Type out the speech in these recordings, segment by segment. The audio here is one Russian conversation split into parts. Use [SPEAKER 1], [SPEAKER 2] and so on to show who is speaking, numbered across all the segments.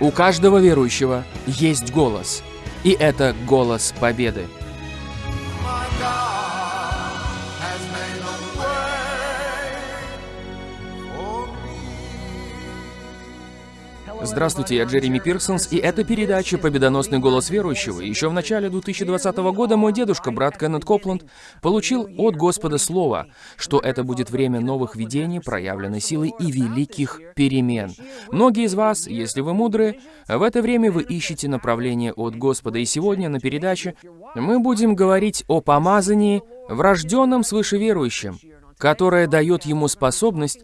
[SPEAKER 1] У каждого верующего есть голос, и это голос победы. Здравствуйте, я Джереми Пирсонс, и это передача «Победоносный голос верующего». Еще в начале 2020 года мой дедушка, брат Кеннет Копланд, получил от Господа слово, что это будет время новых видений, проявленной силы и великих перемен. Многие из вас, если вы мудры, в это время вы ищете направление от Господа, и сегодня на передаче мы будем говорить о помазании, врожденном свыше верующем, которое дает ему способность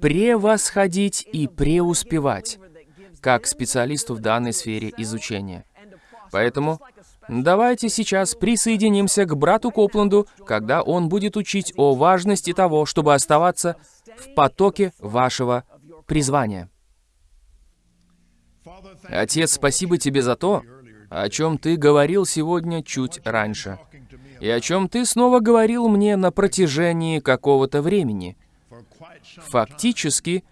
[SPEAKER 1] превосходить и преуспевать как специалисту в данной сфере изучения. Поэтому давайте сейчас присоединимся к брату Копланду, когда он будет учить о важности того, чтобы оставаться в потоке вашего призвания. Отец, спасибо тебе за то, о чем ты говорил сегодня чуть раньше, и о чем ты снова говорил мне на протяжении какого-то времени. Фактически,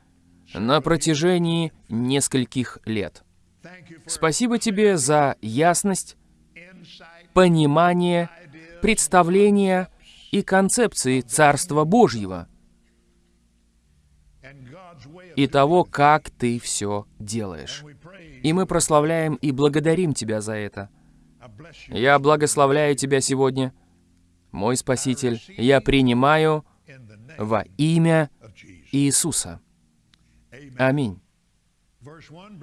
[SPEAKER 1] на протяжении нескольких лет. Спасибо тебе за ясность, понимание, представление и концепции Царства Божьего и того, как ты все делаешь. И мы прославляем и благодарим тебя за это. Я благословляю тебя сегодня, мой Спаситель. Я принимаю во имя Иисуса. Аминь.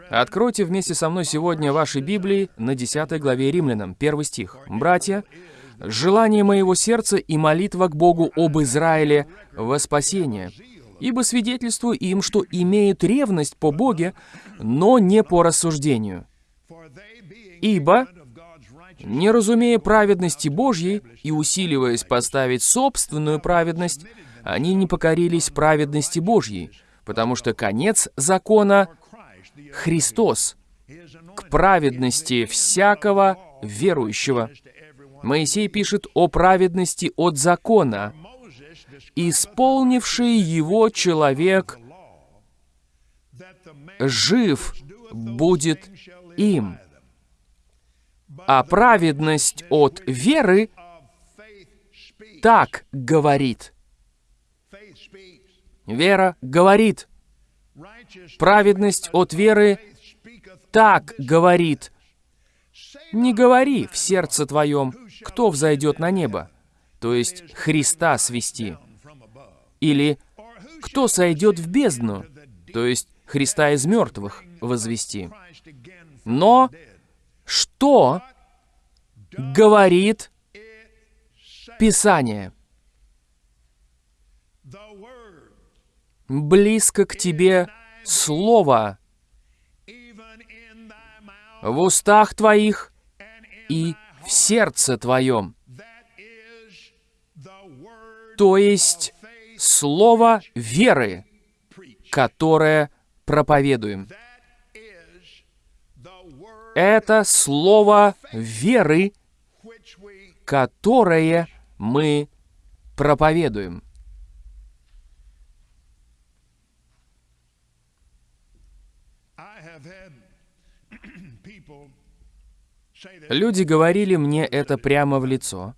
[SPEAKER 1] Откройте вместе со мной сегодня ваши Библии на 10 главе Римлянам, 1 стих. «Братья, желание моего сердца и молитва к Богу об Израиле во спасение, ибо свидетельствую им, что имеют ревность по Боге, но не по рассуждению. Ибо, не разумея праведности Божьей и усиливаясь поставить собственную праведность, они не покорились праведности Божьей, потому что конец закона — Христос, к праведности всякого верующего. Моисей пишет о праведности от закона. Исполнивший его человек жив будет им. А праведность от веры так говорит. Вера говорит. Праведность от веры так говорит. Не говори в сердце твоем, кто взойдет на небо, то есть Христа свести. Или кто сойдет в бездну, то есть Христа из мертвых возвести. Но что говорит Писание? Близко к тебе Слово в устах твоих и в сердце твоем. То есть Слово веры, которое проповедуем. Это Слово веры, которое мы проповедуем. Люди говорили мне это прямо в лицо.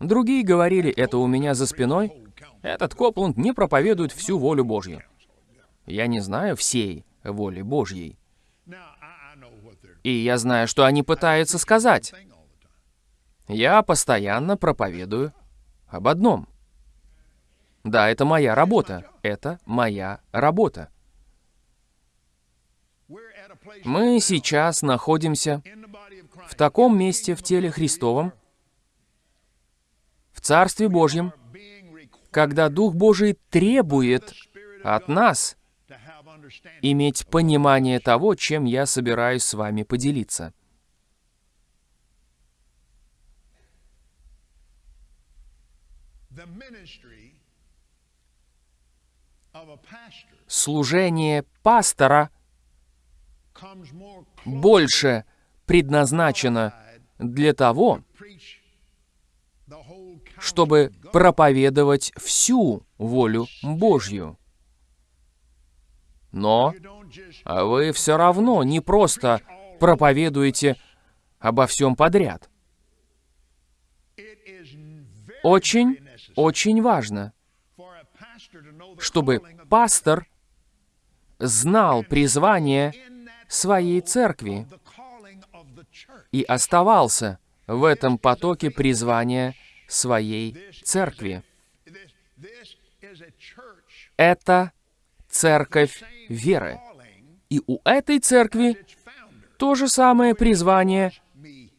[SPEAKER 1] Другие говорили это у меня за спиной. Этот Копланд не проповедует всю волю Божью. Я не знаю всей воли Божьей. И я знаю, что они пытаются сказать. Я постоянно проповедую об одном. Да, это моя работа. Это моя работа. Мы сейчас находимся в таком месте в теле Христовом, в Царстве Божьем, когда Дух Божий требует от нас иметь понимание того, чем я собираюсь с вами поделиться. Служение пастора больше предназначено для того, чтобы проповедовать всю волю Божью. Но вы все равно не просто проповедуете обо всем подряд. Очень, очень важно, чтобы пастор знал призвание своей церкви и оставался в этом потоке призвания своей церкви. Это церковь веры. И у этой церкви то же самое призвание,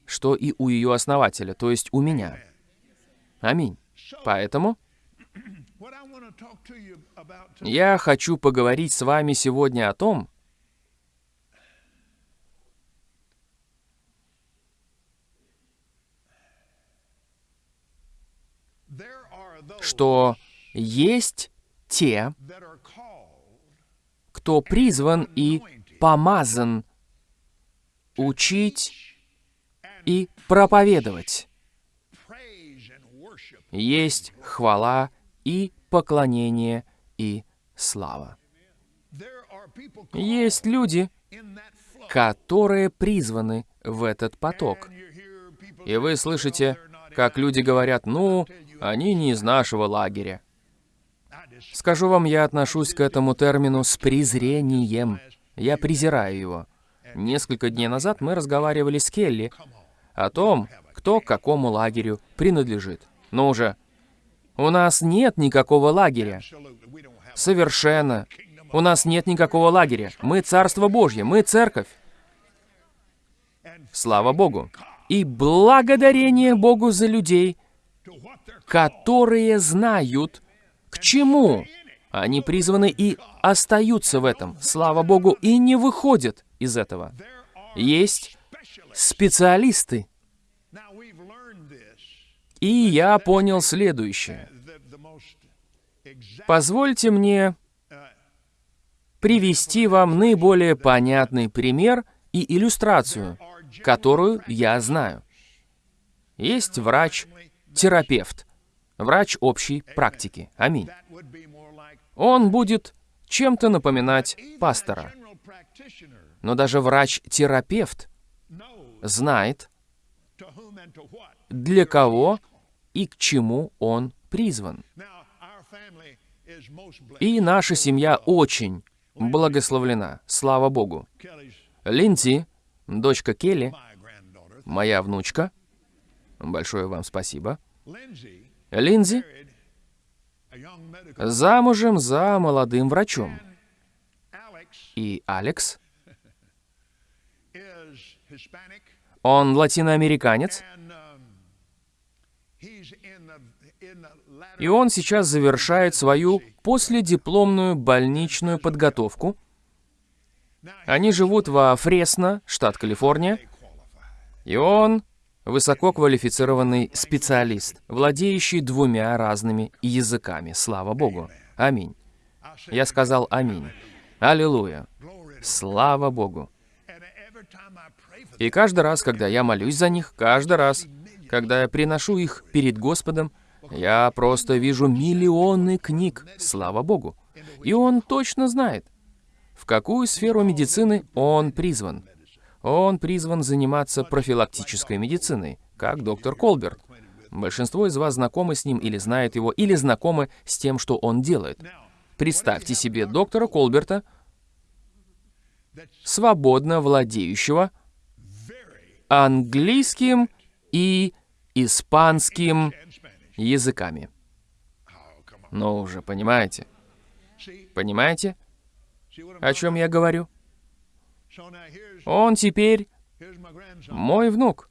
[SPEAKER 1] что и у ее основателя, то есть у меня. Аминь. Поэтому я хочу поговорить с вами сегодня о том, что есть те, кто призван и помазан учить и проповедовать. Есть хвала и поклонение и слава. Есть люди, которые призваны в этот поток. И вы слышите, как люди говорят, ну, они не из нашего лагеря. Скажу вам, я отношусь к этому термину с презрением. Я презираю его. Несколько дней назад мы разговаривали с Келли о том, кто к какому лагерю принадлежит. Ну уже, у нас нет никакого лагеря. Совершенно. У нас нет никакого лагеря. Мы Царство Божье, мы Церковь. Слава Богу. И благодарение Богу за людей, которые знают, к чему они призваны и остаются в этом. Слава Богу, и не выходят из этого. Есть специалисты. И я понял следующее. Позвольте мне привести вам наиболее понятный пример и иллюстрацию, которую я знаю. Есть врач-терапевт, врач общей практики. Аминь. Он будет чем-то напоминать пастора. Но даже врач-терапевт знает, для кого и к чему он призван. И наша семья очень благословлена, слава Богу. Линдзи, дочка Келли, моя внучка, большое вам спасибо. Линдзи замужем за молодым врачом. И Алекс, он латиноамериканец, и он сейчас завершает свою последипломную больничную подготовку. Они живут во Фресно, штат Калифорния, и он высококвалифицированный специалист, владеющий двумя разными языками. Слава Богу. Аминь. Я сказал аминь. Аллилуйя. Слава Богу. И каждый раз, когда я молюсь за них, каждый раз, когда я приношу их перед Господом, я просто вижу миллионы книг, слава Богу. И он точно знает, в какую сферу медицины он призван. Он призван заниматься профилактической медициной, как доктор Колберт. Большинство из вас знакомы с ним или знает его, или знакомы с тем, что он делает. Представьте себе доктора Колберта, свободно владеющего английским и испанским языками. Ну уже, понимаете? Понимаете, о чем я говорю? Он теперь мой внук.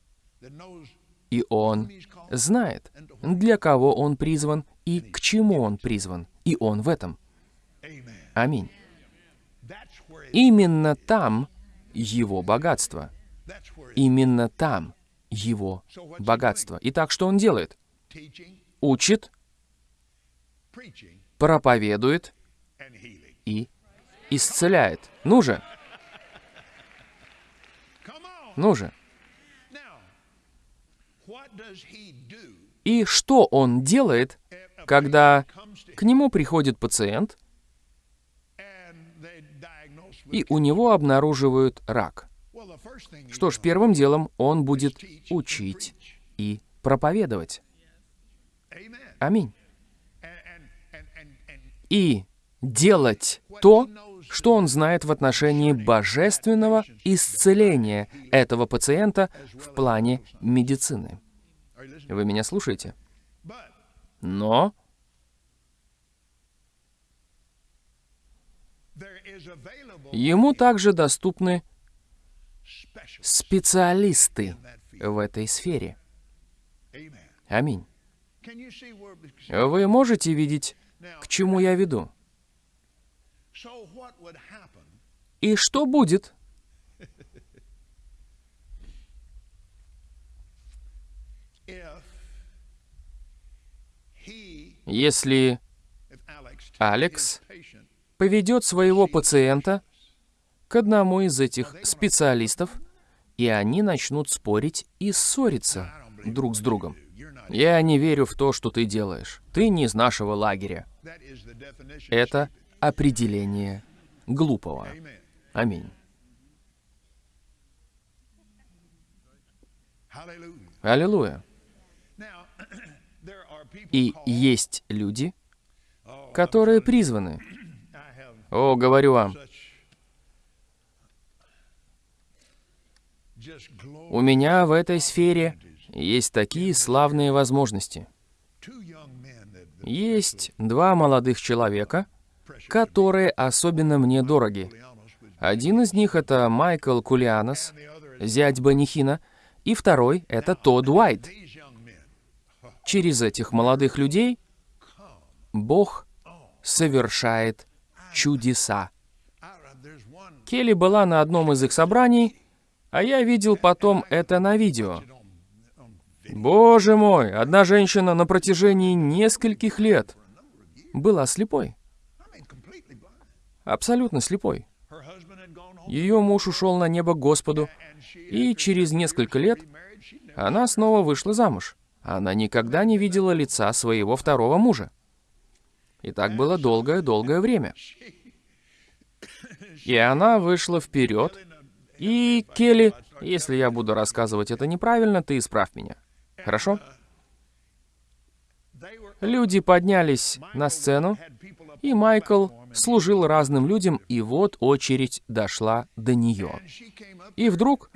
[SPEAKER 1] И он знает, для кого он призван и к чему он призван. И он в этом. Аминь. Именно там его богатство. Именно там его богатство. Итак, что он делает? Учит, проповедует и исцеляет. Ну же, ну же. И что он делает, когда к нему приходит пациент, и у него обнаруживают рак. Что ж, первым делом он будет учить и проповедовать. Аминь. И делать то, что он знает в отношении божественного исцеления этого пациента в плане медицины. Вы меня слушаете? Но ему также доступны специалисты в этой сфере. Аминь. Вы можете видеть, к чему я веду? И что будет, если Алекс поведет своего пациента к одному из этих специалистов, и они начнут спорить и ссориться друг с другом. Я не верю в то, что ты делаешь. Ты не из нашего лагеря. Это определение глупого. Аминь. Аллилуйя. И есть люди,
[SPEAKER 2] oh,
[SPEAKER 1] которые призваны. О, говорю вам, у меня в этой сфере есть такие славные возможности. Есть два молодых человека, которые особенно мне дороги. Один из них — это Майкл Кулианос, зять Банихина, и второй — это Тодд Уайт. Через этих молодых людей Бог совершает чудеса. Келли была на одном из их собраний, а я видел потом это на видео. Боже мой, одна женщина на протяжении нескольких лет была слепой, абсолютно слепой. Ее муж ушел на небо Господу, и через несколько лет она снова вышла замуж. Она никогда не видела лица своего второго мужа. И так было долгое-долгое время. И она вышла вперед, и Келли, если я буду рассказывать это неправильно, ты исправь меня. Хорошо? Люди поднялись на сцену, и Майкл служил разным людям, и вот очередь дошла до нее. И вдруг,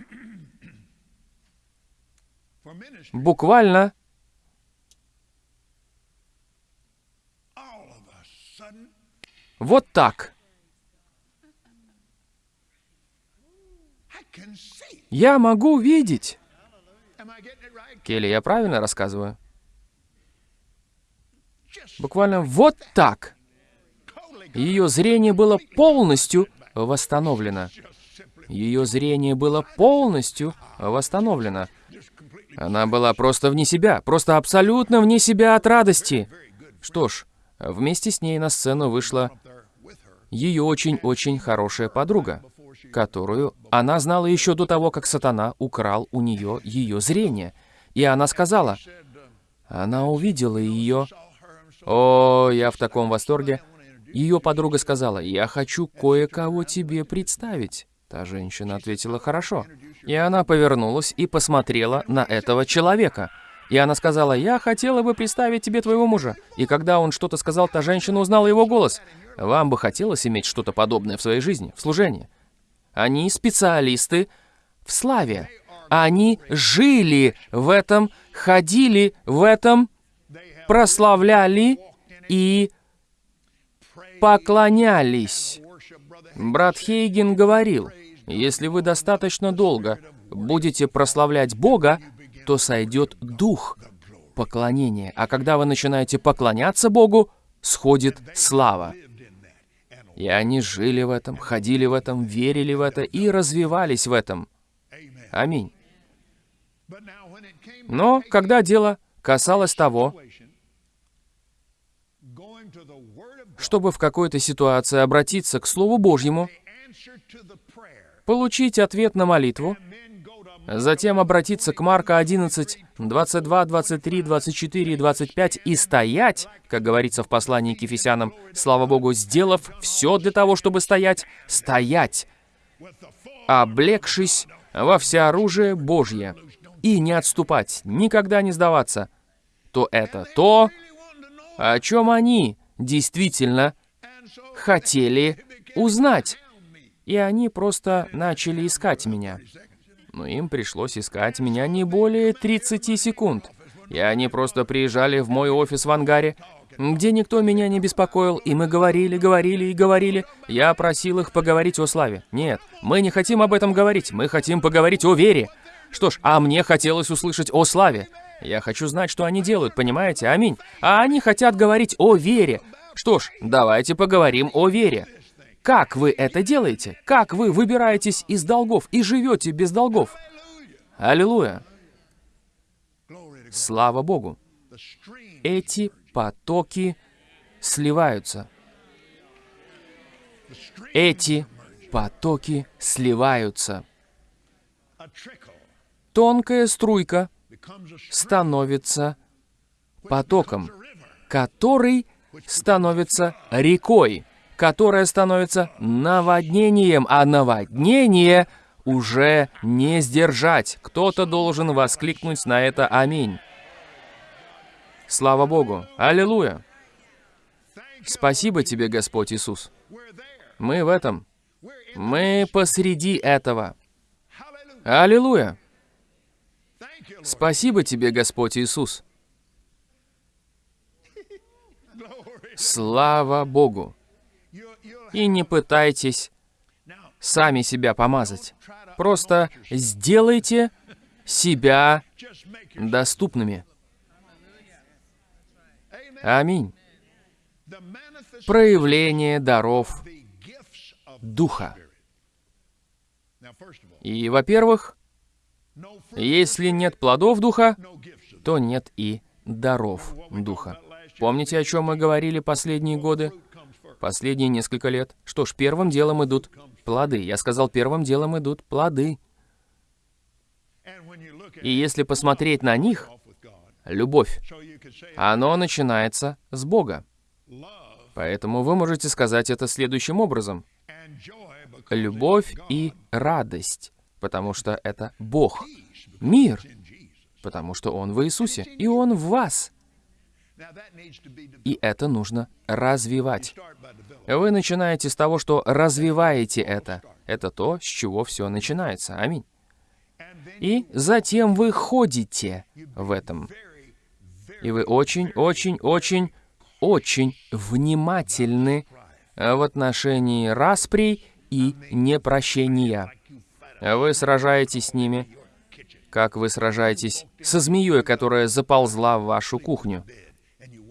[SPEAKER 1] буквально, вот так, я могу видеть. Келли, я правильно рассказываю? Буквально вот так. Ее зрение было полностью восстановлено. Ее зрение было полностью восстановлено. Она была просто вне себя, просто абсолютно вне себя от радости. Что ж, вместе с ней на сцену вышла ее очень-очень хорошая подруга, которую она знала еще до того, как сатана украл у нее ее зрение. И она сказала, она увидела ее. О, я в таком восторге. Ее подруга сказала, я хочу кое-кого тебе представить. Та женщина ответила, хорошо. И она повернулась и посмотрела на этого человека. И она сказала, я хотела бы представить тебе твоего мужа. И когда он что-то сказал, та женщина узнала его голос. Вам бы хотелось иметь что-то подобное в своей жизни, в служении. Они специалисты в славе. Они жили в этом, ходили в этом, прославляли и поклонялись. Брат Хейген говорил, если вы достаточно долго будете прославлять Бога, то сойдет дух поклонения. А когда вы начинаете поклоняться Богу, сходит слава. И они жили в этом, ходили в этом, верили в это и развивались в этом. Аминь. Но когда дело касалось того, чтобы в какой-то ситуации обратиться к Слову Божьему, получить ответ на молитву, Затем обратиться к Марка 11, 22, 23, 24 и 25 и стоять, как говорится в послании к Ефесянам, слава Богу, сделав все для того, чтобы стоять, стоять, облегшись во всеоружие Божье, и не отступать, никогда не сдаваться, то это то, о чем они действительно хотели узнать. И они просто начали искать меня. Но им пришлось искать меня не более 30 секунд. И они просто приезжали в мой офис в ангаре, где никто меня не беспокоил, и мы говорили, говорили и говорили. Я просил их поговорить о славе. Нет, мы не хотим об этом говорить, мы хотим поговорить о вере. Что ж, а мне хотелось услышать о славе. Я хочу знать, что они делают, понимаете? Аминь. А они хотят говорить о вере. Что ж, давайте поговорим о вере. Как вы это делаете? Как вы выбираетесь из долгов и живете без долгов? Аллилуйя. Слава Богу. Эти потоки сливаются. Эти потоки сливаются. Тонкая струйка становится потоком, который становится рекой, которая становится наводнением, а наводнение уже не сдержать. Кто-то должен воскликнуть на это «Аминь». Слава Богу! Аллилуйя! Спасибо тебе, Господь Иисус. Мы в этом. Мы посреди этого. Аллилуйя! Спасибо тебе, Господь Иисус. Слава Богу! И не пытайтесь сами себя помазать. Просто сделайте себя доступными. Аминь. Проявление даров Духа. И, во-первых, если нет плодов Духа, то нет и даров Духа. Помните, о чем мы говорили последние годы? Последние несколько лет. Что ж, первым делом идут плоды. Я сказал, первым делом идут плоды. И если посмотреть на них, любовь, оно начинается с Бога. Поэтому вы можете сказать это следующим образом. Любовь и радость, потому что это Бог. Мир, потому что Он в Иисусе, и Он в вас. И это нужно развивать. Вы начинаете с того, что развиваете это. Это то, с чего все начинается. Аминь. И затем вы ходите в этом. И вы очень, очень, очень, очень внимательны в отношении расприй и непрощения. Вы сражаетесь с ними, как вы сражаетесь со змеей, которая заползла в вашу кухню.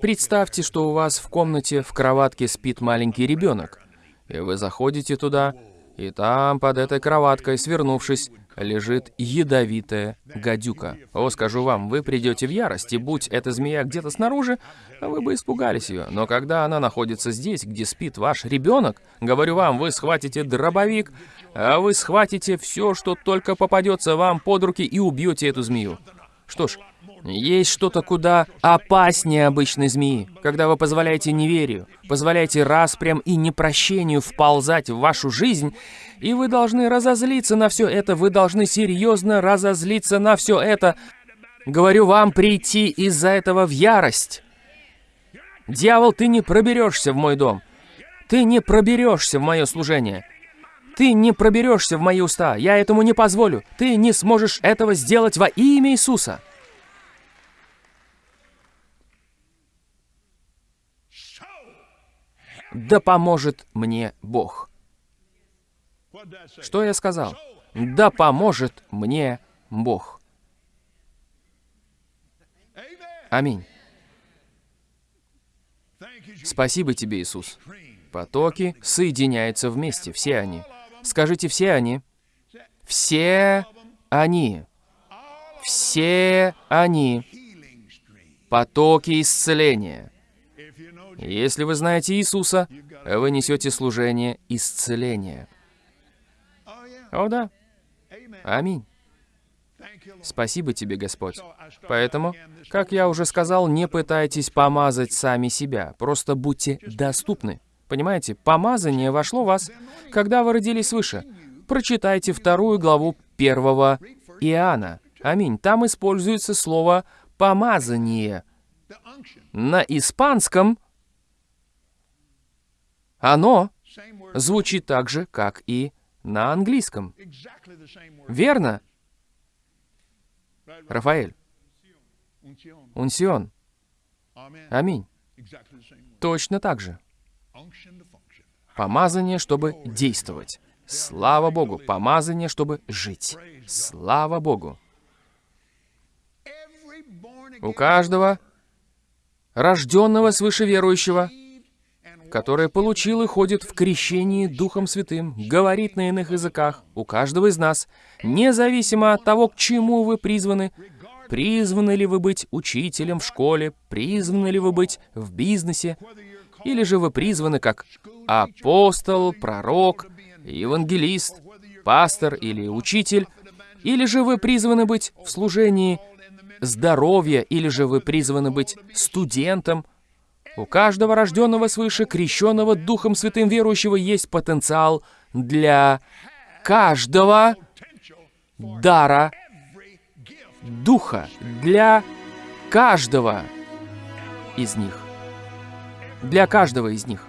[SPEAKER 1] Представьте, что у вас в комнате в кроватке спит маленький ребенок, и вы заходите туда, и там, под этой кроваткой, свернувшись, лежит ядовитая гадюка. О, скажу вам, вы придете в ярость, и будь эта змея где-то снаружи, вы бы испугались ее. Но когда она находится здесь, где спит ваш ребенок, говорю вам, вы схватите дробовик, а вы схватите все, что только попадется вам под руки, и убьете эту змею. Что ж, есть что-то куда опаснее обычной змеи, когда вы позволяете неверию, позволяете распрям и непрощению вползать в вашу жизнь, и вы должны разозлиться на все это, вы должны серьезно разозлиться на все это. Говорю вам прийти из-за этого в ярость. Дьявол, ты не проберешься в мой дом. Ты не проберешься в мое служение. Ты не проберешься в мои уста. Я этому не позволю. Ты не сможешь этого сделать во имя Иисуса. Да поможет мне Бог. Что я сказал? Да поможет мне Бог. Аминь. Спасибо тебе, Иисус. Потоки соединяются вместе, все они. Скажите, все они. Все они. Все они. Потоки исцеления. Если вы знаете Иисуса, вы несете служение исцеления. О да. Аминь. Спасибо тебе, Господь. Поэтому, как я уже сказал, не пытайтесь помазать сами себя, просто будьте доступны. Понимаете, помазание вошло в вас, когда вы родились свыше. Прочитайте вторую главу первого Иоанна. Аминь. Там используется слово «помазание». На испанском оно звучит так же, как и на английском. Верно. Рафаэль? Унсион. Аминь. Точно так же. Помазание, чтобы действовать. Слава Богу. Помазание, чтобы жить. Слава Богу. У каждого рожденного свыше верующего, который получил и ходит в крещении Духом Святым, говорит на иных языках, у каждого из нас, независимо от того, к чему вы призваны, призваны ли вы быть учителем в школе, призваны ли вы быть в бизнесе, или же вы призваны как апостол, пророк, евангелист, пастор или учитель, или же вы призваны быть в служении здоровья, или же вы призваны быть студентом. У каждого рожденного свыше, крещенного Духом Святым верующего есть потенциал для каждого дара. Духа, для каждого из них. Для каждого из них.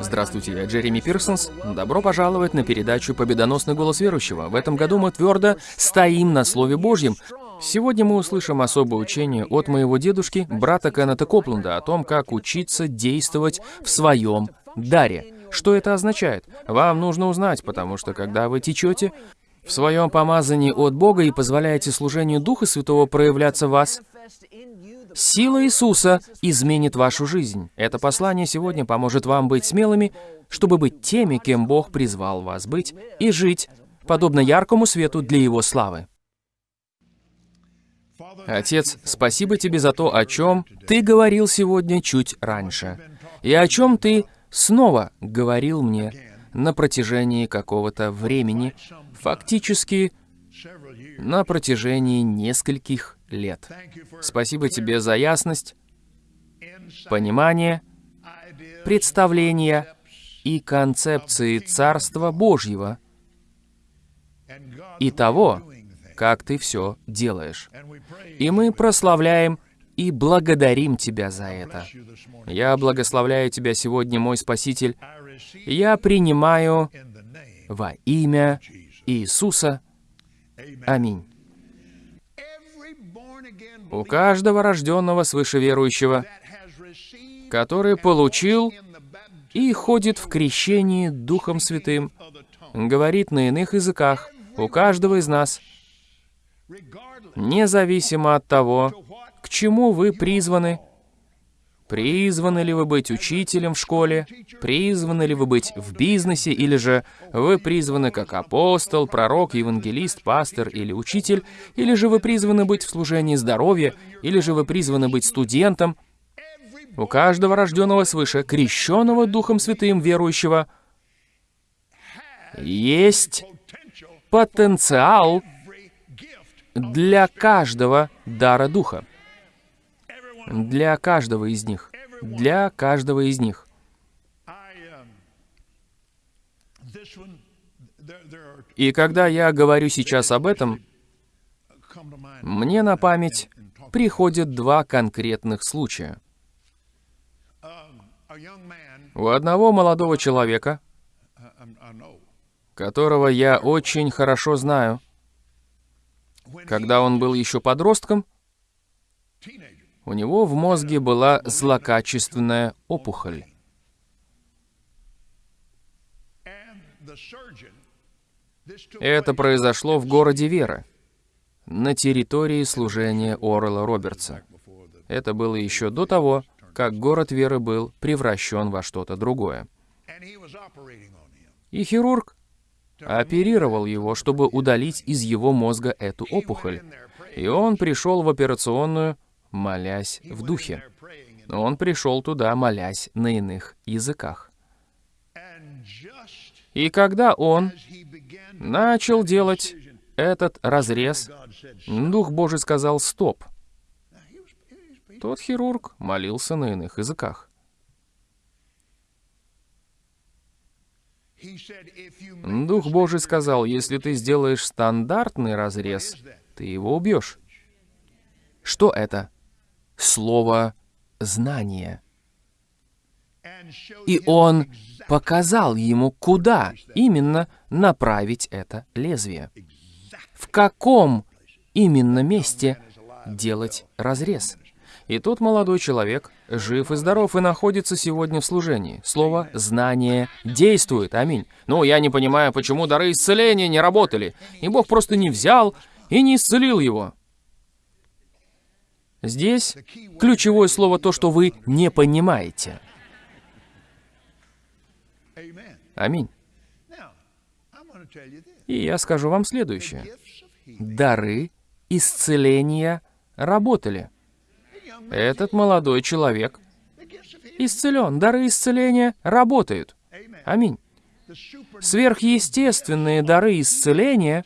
[SPEAKER 1] Здравствуйте, я Джереми Пирсонс. Добро пожаловать на передачу «Победоносный голос верующего». В этом году мы твердо стоим на Слове Божьем. Сегодня мы услышим особое учение от моего дедушки, брата Кеннета Копленда, о том, как учиться действовать в своем даре. Что это означает? Вам нужно узнать, потому что когда вы течете в своем помазании от Бога и позволяете служению Духа Святого проявляться в вас, Сила Иисуса изменит вашу жизнь. Это послание сегодня поможет вам быть смелыми, чтобы быть теми, кем Бог призвал вас быть, и жить, подобно яркому свету для Его славы. Отец, спасибо тебе за то, о чем ты говорил сегодня чуть раньше, и о чем ты снова говорил мне на протяжении какого-то времени, фактически на протяжении нескольких лет. Спасибо тебе за ясность, понимание,
[SPEAKER 2] ideas,
[SPEAKER 1] представления и концепции Царства Божьего и того, как ты все делаешь. И мы прославляем и благодарим Тебя за это. Я благословляю Тебя сегодня, мой Спаситель. Я принимаю во имя. Иисуса. Аминь. У каждого рожденного свыше верующего, который получил и ходит в крещении Духом Святым, говорит на иных языках, у каждого из нас, независимо от того, к чему вы призваны. Призваны ли вы быть учителем в школе? Призваны ли вы быть в бизнесе? Или же вы призваны как апостол, пророк, евангелист, пастор или учитель? Или же вы призваны быть в служении здоровья? Или же вы призваны быть студентом? У каждого рожденного свыше, крещенного Духом Святым верующего, есть потенциал для каждого дара Духа. Для каждого из них. Для каждого из них. И когда я говорю сейчас об этом, мне на память приходят два конкретных случая. У одного молодого человека, которого я очень хорошо знаю, когда он был еще подростком, у него в мозге была злокачественная опухоль. Это произошло в городе Вера, на территории служения Орла Робертса. Это было еще до того, как город Веры был превращен во что-то другое. И хирург оперировал его, чтобы удалить из его мозга эту опухоль. И он пришел в операционную, молясь в духе. Он пришел туда, молясь на иных языках. И когда он начал делать этот разрез, Дух Божий сказал «стоп». Тот хирург молился на иных языках. Дух Божий сказал, если ты сделаешь стандартный разрез, ты его убьешь. Что это? Слово «знание». И он показал ему, куда именно направить это лезвие. В каком именно месте делать разрез. И тот молодой человек жив и здоров и находится сегодня в служении. Слово «знание» действует. Аминь. Ну, я не понимаю, почему дары исцеления не работали. И Бог просто не взял и не исцелил его. Здесь ключевое слово то, что вы не понимаете. Аминь. И я скажу вам следующее. Дары исцеления работали. Этот молодой человек исцелен. Дары исцеления работают. Аминь. Сверхъестественные дары исцеления,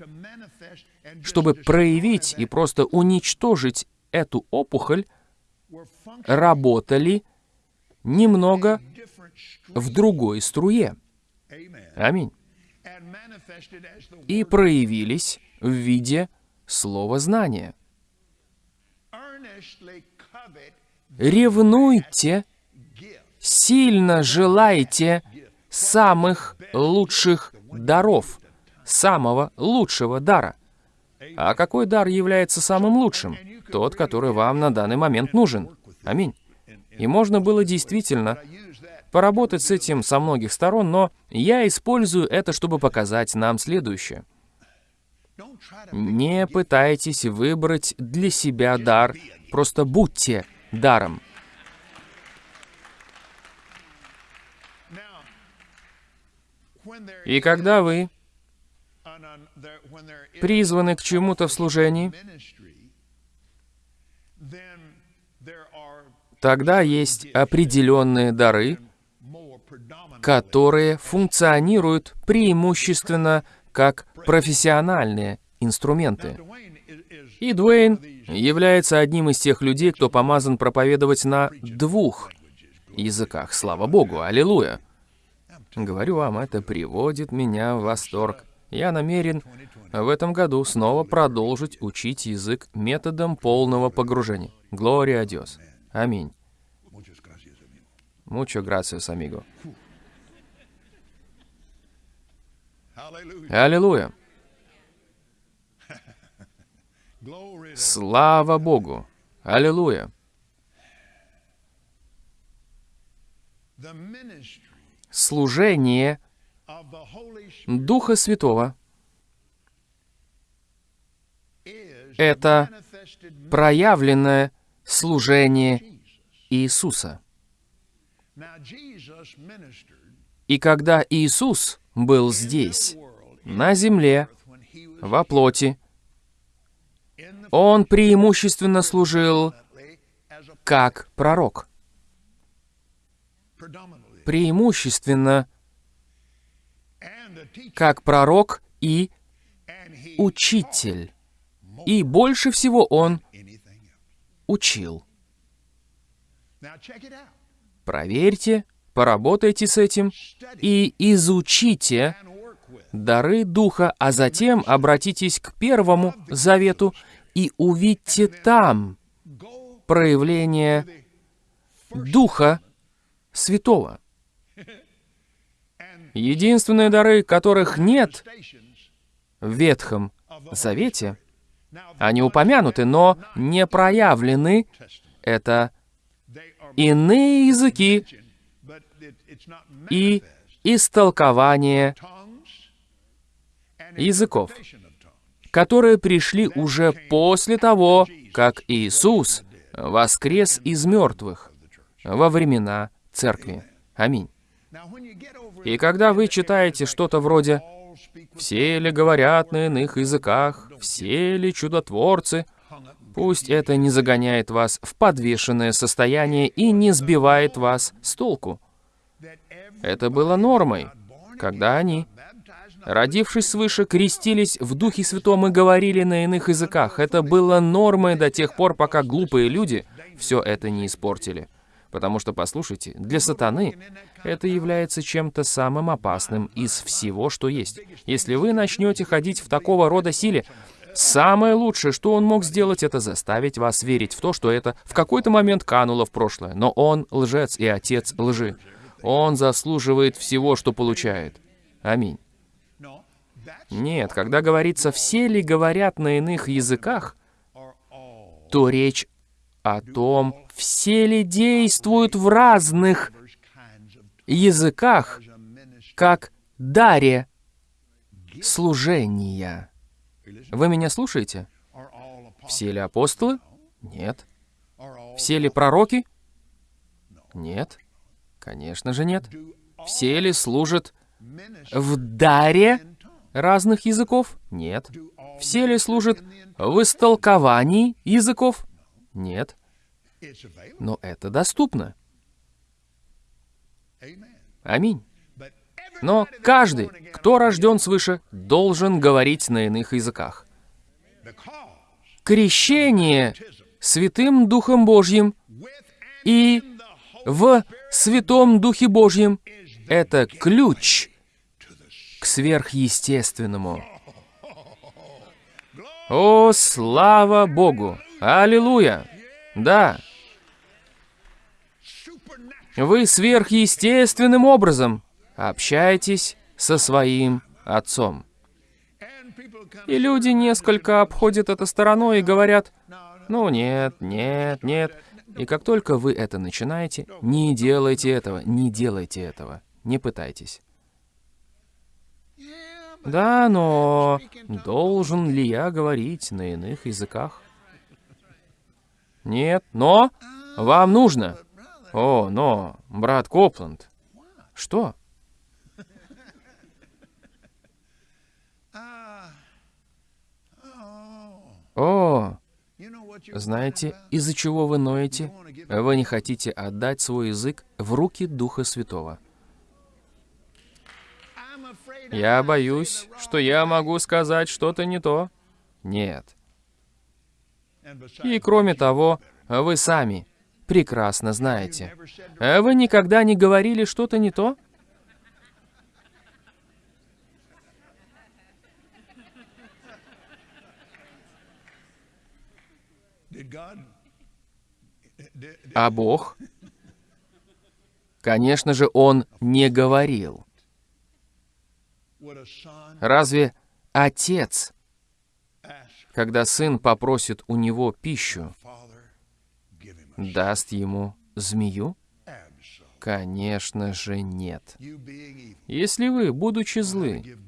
[SPEAKER 1] чтобы проявить и просто уничтожить эту опухоль, работали немного в другой струе. Аминь. И проявились в виде слова знания. Ревнуйте, сильно желайте самых лучших даров, самого лучшего дара. А какой дар является самым лучшим? Тот, который вам на данный момент нужен. Аминь. И можно было действительно поработать с этим со многих сторон, но я использую это, чтобы показать нам следующее. Не пытайтесь выбрать для себя дар, просто будьте даром. И когда вы призваны к чему-то в служении, тогда есть определенные дары, которые функционируют преимущественно как профессиональные инструменты. И Дуэйн является одним из тех людей, кто помазан проповедовать на двух языках. Слава Богу, аллилуйя. Говорю вам, это приводит меня в восторг. Я намерен в этом году снова продолжить учить язык методом полного погружения. Глория Диос. Аминь.
[SPEAKER 2] gracias, amigo. Hallelujah.
[SPEAKER 1] Аллилуйя. Слава Богу. Аллилуйя. Служение Духа Святого Это проявленное служение Иисуса. И когда Иисус был здесь, на земле, во плоти, Он преимущественно служил как пророк. Преимущественно как пророк и учитель. И больше всего Он. Учил. Проверьте, поработайте с этим и изучите дары Духа, а затем обратитесь к Первому Завету и увидьте там проявление Духа Святого. Единственные дары, которых нет в Ветхом Завете, они упомянуты, но не проявлены, это иные языки и истолкование языков, которые пришли уже после того, как Иисус воскрес из мертвых во времена Церкви. Аминь. И когда вы читаете что-то вроде «Все ли говорят на иных языках? Все ли чудотворцы?» Пусть это не загоняет вас в подвешенное состояние и не сбивает вас с толку. Это было нормой. когда они, родившись свыше, крестились в Духе Святом и говорили на иных языках. Это было нормой до тех пор, пока глупые люди все это не испортили. Потому что, послушайте, для сатаны это является чем-то самым опасным из всего, что есть. Если вы начнете ходить в такого рода силе, самое лучшее, что он мог сделать, это заставить вас верить в то, что это в какой-то момент кануло в прошлое. Но он лжец и отец лжи. Он заслуживает всего, что получает. Аминь. Нет, когда говорится «все ли говорят на иных языках», то речь о том, все ли действуют в разных языках, как даре служения. Вы меня слушаете? Все ли апостолы? Нет. Все ли пророки? Нет. Конечно же нет. Все ли служат в даре разных языков? Нет. Все ли служат в истолковании языков? Нет. Но это доступно. Аминь. Но каждый, кто рожден свыше, должен говорить на иных языках. Крещение Святым Духом Божьим и в Святом Духе Божьем — это ключ к сверхъестественному. О, слава Богу! Аллилуйя! Да, вы сверхъестественным образом общаетесь со своим Отцом. И люди несколько обходят это стороной и говорят, ну нет, нет, нет. И как только вы это начинаете, не делайте этого, не делайте этого, не пытайтесь. Да, но должен ли я говорить на иных языках? Нет, но вам нужно. О, но, брат Копланд. Что? О, знаете, из-за чего вы ноете? Вы не хотите отдать свой язык в руки Духа Святого. Я боюсь, что я могу сказать что-то не то. Нет. И кроме того, вы сами прекрасно знаете. Вы никогда не говорили что-то не то? А Бог? Конечно же, Он не говорил. Разве отец, когда сын попросит у него пищу, даст ему змею? Конечно же, нет. Если вы, будучи злы,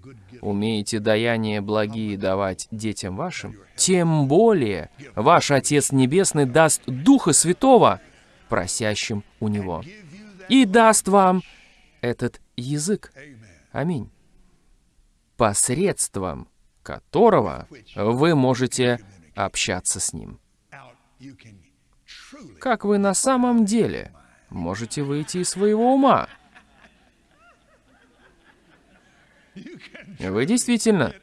[SPEAKER 1] умеете даяния благие давать детям вашим, тем более ваш Отец Небесный даст Духа Святого просящим у Него и даст вам этот язык. Аминь. Посредством которого вы можете общаться с Ним. Как вы на самом деле можете выйти из своего ума? Вы действительно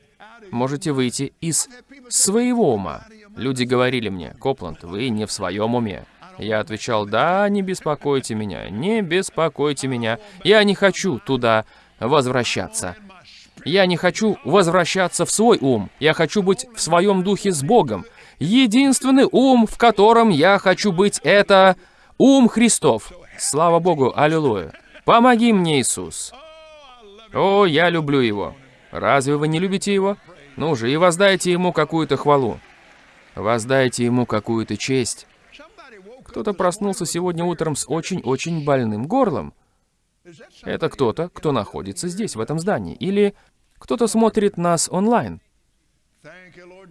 [SPEAKER 1] можете выйти из своего ума. Люди говорили мне, Копланд, вы не в своем уме. Я отвечал, да, не беспокойте меня, не беспокойте меня. Я не хочу туда возвращаться. Я не хочу возвращаться в свой ум. Я хочу быть в своем духе с Богом. Единственный ум, в котором я хочу быть, это ум Христов. Слава Богу, аллилуйя. Помоги мне, Иисус. О, я люблю его. Разве вы не любите его? Ну же, и воздайте ему какую-то хвалу. Воздайте ему какую-то честь. Кто-то проснулся сегодня утром с очень-очень больным горлом. Это кто-то, кто находится здесь, в этом здании. Или кто-то смотрит нас онлайн.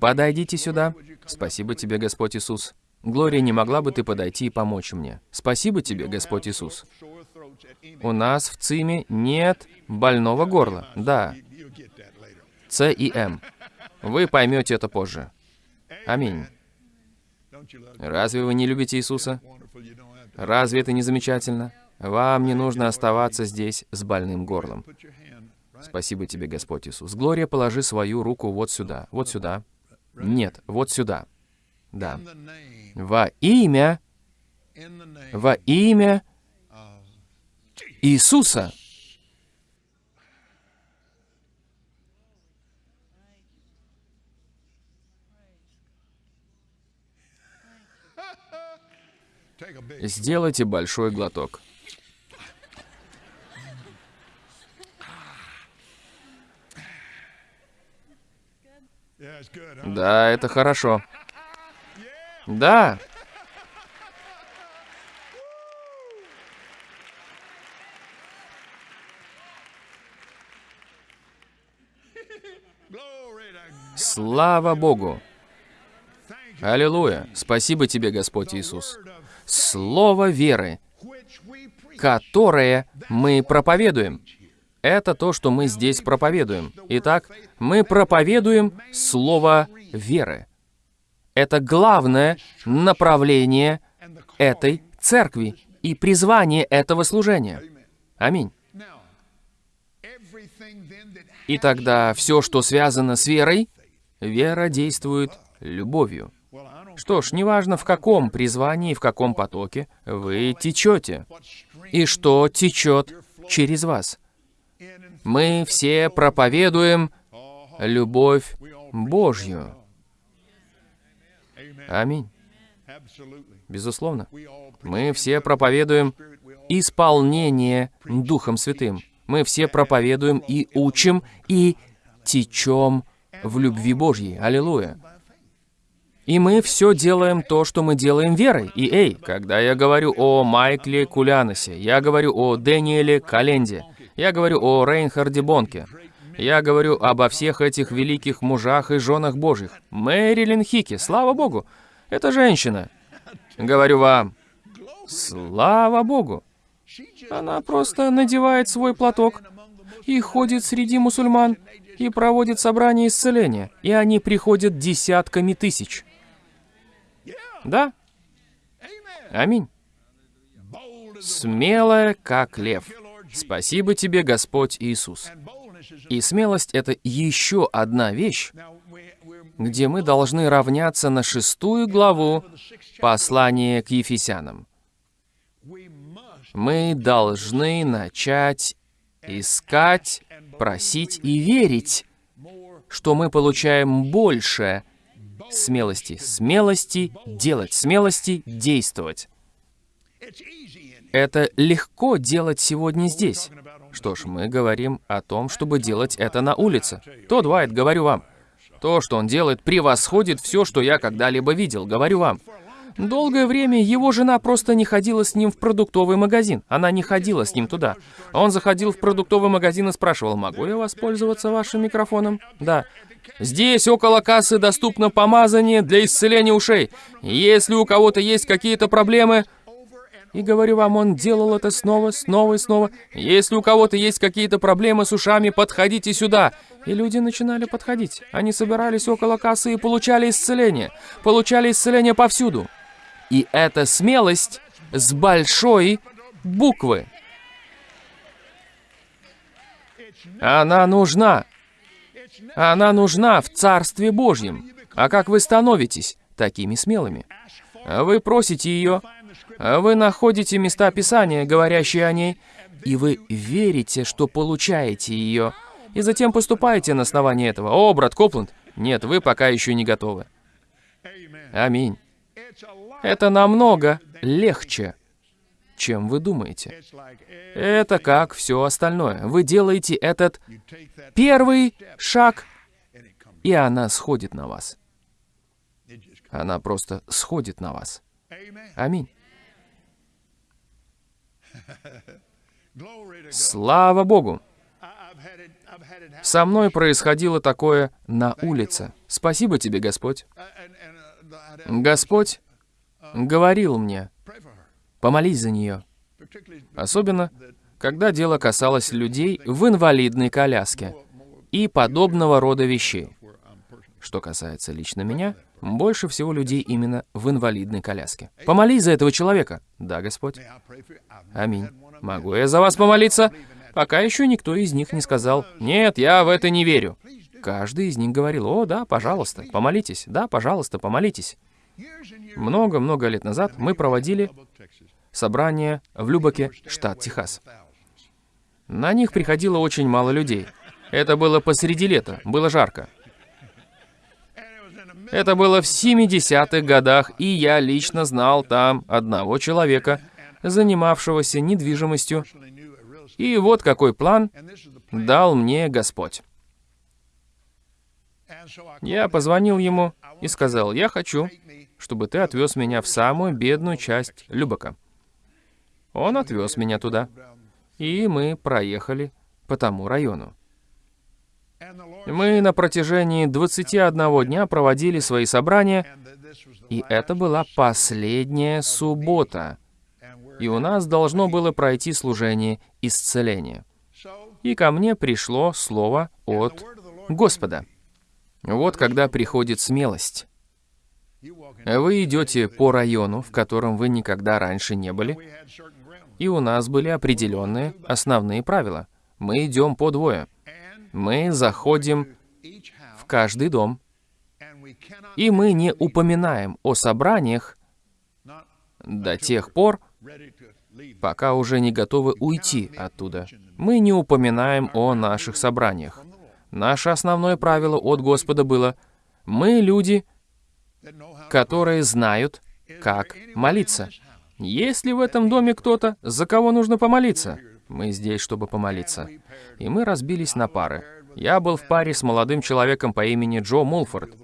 [SPEAKER 1] Подойдите сюда. Спасибо тебе, Господь Иисус. Глория, не могла бы ты подойти и помочь мне? Спасибо тебе, Господь Иисус. У нас в ЦИМе нет больного горла. Да, С и М. Вы поймете это позже. Аминь. Разве вы не любите Иисуса? Разве это не замечательно? Вам не нужно оставаться здесь с больным горлом. Спасибо тебе, Господь Иисус. Глория, положи свою руку вот сюда, вот сюда. Нет, вот сюда. Да. Во имя, во имя Иисуса. Сделайте большой глоток. Да, это хорошо. Да, слава Богу. Аллилуйя. Спасибо тебе, Господь Иисус. Слово веры, которое мы проповедуем. Это то, что мы здесь проповедуем. Итак, мы проповедуем Слово веры. Это главное направление этой церкви и призвание этого служения. Аминь. И тогда все, что связано с верой, вера действует любовью. Что ж, неважно в каком призвании, в каком потоке вы течете, и что течет через вас. Мы все проповедуем любовь Божью. Аминь. Безусловно. Мы все проповедуем исполнение Духом Святым. Мы все проповедуем и учим, и течем в любви Божьей. Аллилуйя. И мы все делаем то, что мы делаем верой. И эй, когда я говорю о Майкле Куляносе, я говорю о Дэниеле Календе, я говорю о Рейнхарде Бонке, я говорю обо всех этих великих мужах и женах Божьих. Мэрилин Хики, слава Богу, это женщина. Говорю вам, слава Богу. Она просто надевает свой платок и ходит среди мусульман и проводит собрание исцеления, и они приходят десятками тысяч. Да? Аминь. Смелая, как лев. Спасибо тебе, Господь Иисус. И смелость — это еще одна вещь, где мы должны равняться на шестую главу послания к Ефесянам. Мы должны начать искать, просить и верить, что мы получаем больше смелости. Смелости делать, смелости действовать. Это легко делать сегодня здесь. Что ж, мы говорим о том, чтобы делать это на улице. То, Дуайт, говорю вам. То, что он делает, превосходит все, что я когда-либо видел, говорю вам. Долгое время его жена просто не ходила с ним в продуктовый магазин. Она не ходила с ним туда. Он заходил в продуктовый магазин и спрашивал, могу я воспользоваться вашим микрофоном? Да. Здесь около кассы доступно помазание для исцеления ушей. Если у кого-то есть какие-то проблемы, и говорю вам, он делал это снова, снова и снова. Если у кого-то есть какие-то проблемы с ушами, подходите сюда. И люди начинали подходить. Они собирались около кассы и получали исцеление. Получали исцеление повсюду. И это смелость с большой буквы. Она нужна. Она нужна в Царстве Божьем. А как вы становитесь такими смелыми? Вы просите ее, вы находите места Писания, говорящие о ней, и вы верите, что получаете ее, и затем поступаете на основании этого. О, брат Копланд, нет, вы пока еще не готовы. Аминь. Это намного легче, чем вы думаете. Это как все остальное. Вы делаете этот первый шаг, и она сходит на вас. Она просто сходит на вас. Аминь. Слава Богу. Со мной происходило такое на улице. Спасибо тебе, Господь. Господь говорил мне, помолись за нее. Особенно, когда дело касалось людей в инвалидной коляске и подобного рода вещей. Что касается лично меня, больше всего людей именно в инвалидной коляске. Помолись за этого человека. Да, Господь. Аминь. Могу я за вас помолиться? Пока еще никто из них не сказал, «Нет, я в это не верю». Каждый из них говорил, «О, да, пожалуйста, помолитесь, да, пожалуйста, помолитесь». Много-много лет назад мы проводили собрание в Любаке, штат Техас. На них приходило очень мало людей. Это было посреди лета, было жарко. Это было в 70-х годах, и я лично знал там одного человека, занимавшегося недвижимостью. И вот какой план дал мне Господь. Я позвонил ему и сказал, я хочу, чтобы ты отвез меня в самую бедную часть Любака. Он отвез меня туда, и мы проехали по тому району. Мы на протяжении 21 дня проводили свои собрания, и это была последняя суббота. И у нас должно было пройти служение исцеления. И ко мне пришло слово от Господа. Вот когда приходит смелость. Вы идете по району, в котором вы никогда раньше не были, и у нас были определенные основные правила. Мы идем по двое мы заходим в каждый дом, и мы не упоминаем о собраниях до тех пор, пока уже не готовы уйти оттуда. Мы не упоминаем о наших собраниях. Наше основное правило от Господа было, мы люди, которые знают, как молиться. Есть ли в этом доме кто-то, за кого нужно помолиться? Мы здесь, чтобы помолиться. И мы разбились на пары. Я был в паре с молодым человеком по имени Джо Мулфорд,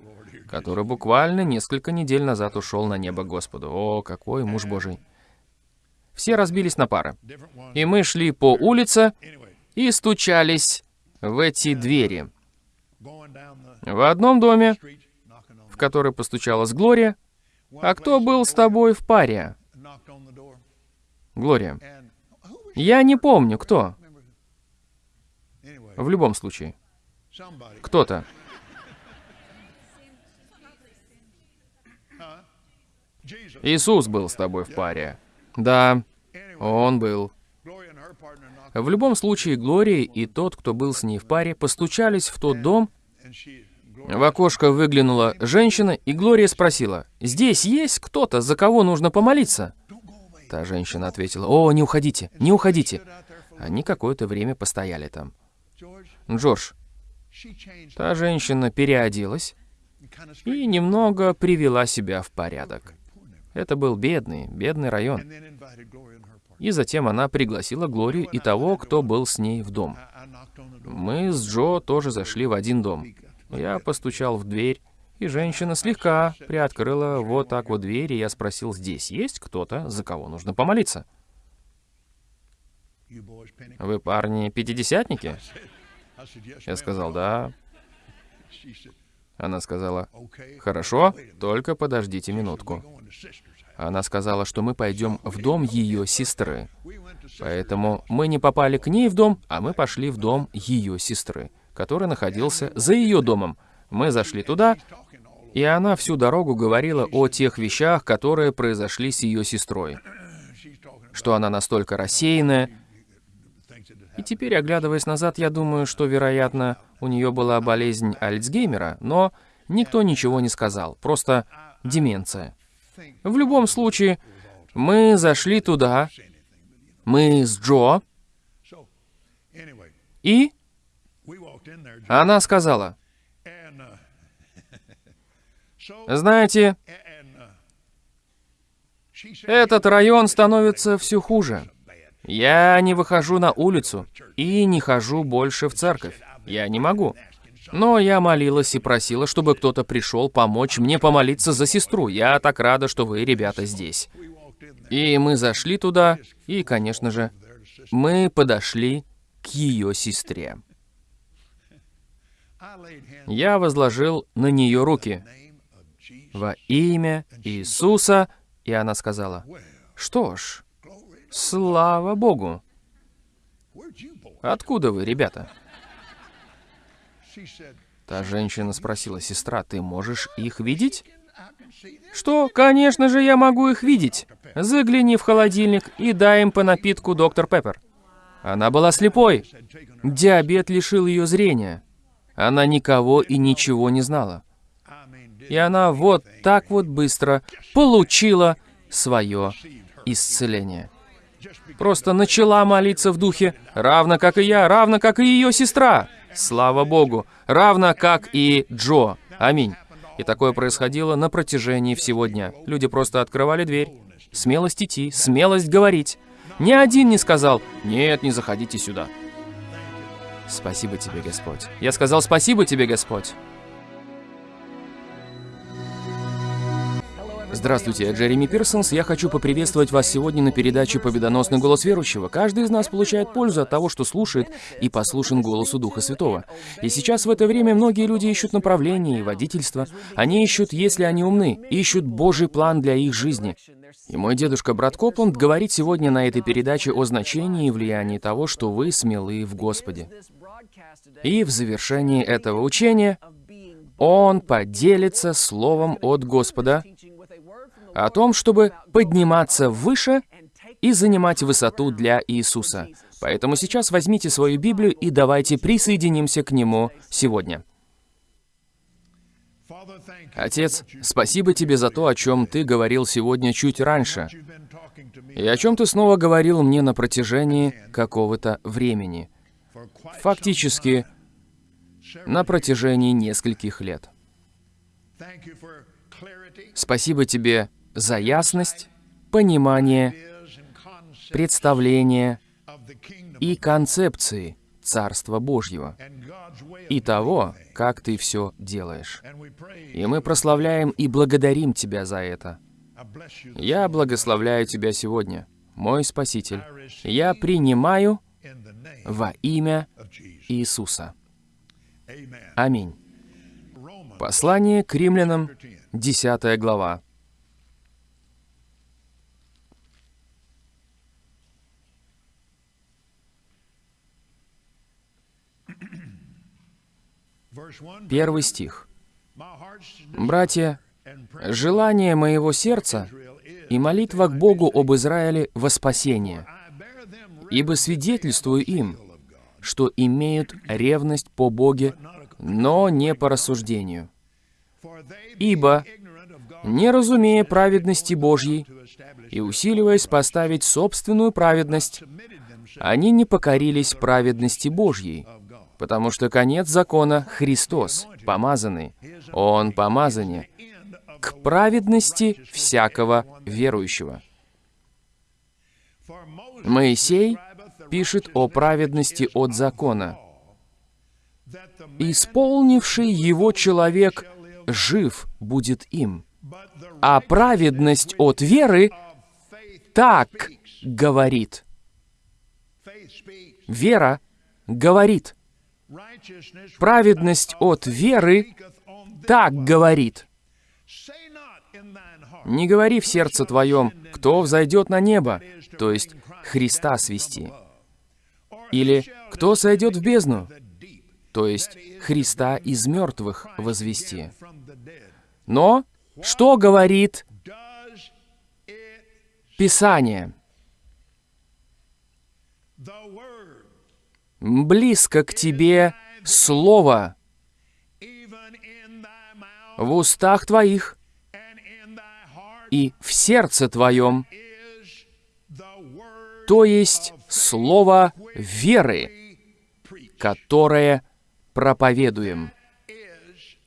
[SPEAKER 1] который буквально несколько недель назад ушел на небо Господу. О, какой муж Божий. Все разбились на пары. И мы шли по улице и стучались в эти двери. В одном доме, в который постучалась Глория, а кто был с тобой в паре? Глория. Я не помню, кто. В любом случае. Кто-то. Иисус был с тобой в паре. Да, он был. В любом случае, Глория и тот, кто был с ней в паре, постучались в тот дом. В окошко выглянула женщина, и Глория спросила, «Здесь есть кто-то, за кого нужно помолиться?» Та женщина ответила, «О, не уходите, не уходите». Они какое-то время постояли там. «Джордж, та женщина переоделась и немного привела себя в порядок. Это был бедный, бедный район. И затем она пригласила Глорию и того, кто был с ней в дом. Мы с Джо тоже зашли в один дом. Я постучал в дверь, и женщина слегка приоткрыла вот так вот дверь, и я спросил, здесь есть кто-то, за кого нужно помолиться? Вы, парни, пятидесятники? Я сказал, да. Она сказала, хорошо, только подождите минутку. Она сказала, что мы пойдем в дом ее сестры. Поэтому мы не попали к ней в дом, а мы пошли в дом ее сестры, который находился за ее домом. Мы зашли туда, и она всю дорогу говорила о тех вещах, которые произошли с ее сестрой. Что она настолько рассеянная. И теперь, оглядываясь назад, я думаю, что, вероятно, у нее была болезнь Альцгеймера, но никто ничего не сказал, просто деменция. В любом случае, мы зашли туда, мы с Джо, и она сказала, знаете, этот район становится все хуже. Я не выхожу на улицу и не хожу больше в церковь. Я не могу. Но я молилась и просила, чтобы кто-то пришел помочь мне помолиться за сестру. Я так рада, что вы, ребята, здесь. И мы зашли туда, и, конечно же, мы подошли к ее сестре. Я возложил на нее руки во имя Иисуса, и она сказала, что ж, слава Богу. Откуда вы, ребята? Та женщина спросила, сестра, ты можешь их видеть? Что? Конечно же, я могу их видеть. Загляни в холодильник и дай им по напитку доктор Пеппер. Она была слепой. Диабет лишил ее зрения. Она никого и ничего не знала. И она вот так вот быстро получила свое исцеление. Просто начала молиться в духе, равно как и я, равно как и ее сестра. Слава Богу, равно как и Джо. Аминь. И такое происходило на протяжении всего дня. Люди просто открывали дверь. Смелость идти, смелость говорить. Ни один не сказал «Нет, не заходите сюда». Спасибо тебе, Господь. Я сказал «Спасибо тебе, Господь». Здравствуйте, я Джереми Пирсонс. Я хочу поприветствовать вас сегодня на передаче «Победоносный голос верующего». Каждый из нас получает пользу от того, что слушает и послушен голосу Духа Святого. И сейчас в это время многие люди ищут направление и водительство. Они ищут, если они умны, ищут Божий план для их жизни. И мой дедушка Брат Копланд говорит сегодня на этой передаче о значении и влиянии того, что вы смелы в Господе. И в завершении этого учения он поделится словом от Господа о том, чтобы подниматься выше и занимать высоту для Иисуса. Поэтому сейчас возьмите свою Библию и давайте присоединимся к Нему сегодня. Отец, спасибо тебе за то, о чем ты говорил сегодня чуть раньше, и о чем ты снова говорил мне на протяжении какого-то времени. Фактически, на протяжении нескольких лет. Спасибо тебе за ясность, понимание, представление и концепции Царства Божьего и того, как ты все делаешь. И мы прославляем и благодарим Тебя за это. Я благословляю Тебя сегодня, мой Спаситель. Я принимаю во имя Иисуса. Аминь. Послание к римлянам, 10 глава. Первый стих. «Братья, желание моего сердца и молитва к Богу об Израиле во спасение, ибо свидетельствую им, что имеют ревность по Боге, но не по рассуждению. Ибо, не разумея праведности Божьей и усиливаясь поставить собственную праведность, они не покорились праведности Божьей, потому что конец закона — Христос, помазанный. Он помазание к праведности всякого верующего. Моисей пишет о праведности от закона. «Исполнивший его человек жив будет им, а праведность от веры так говорит». Вера говорит. Праведность от веры так говорит. Не говори в сердце твоем, кто взойдет на небо, то есть Христа свести. Или кто сойдет в бездну, то есть Христа из мертвых возвести. Но что говорит Писание? Близко к тебе Слово в устах твоих и в сердце твоем, то есть Слово веры, которое проповедуем.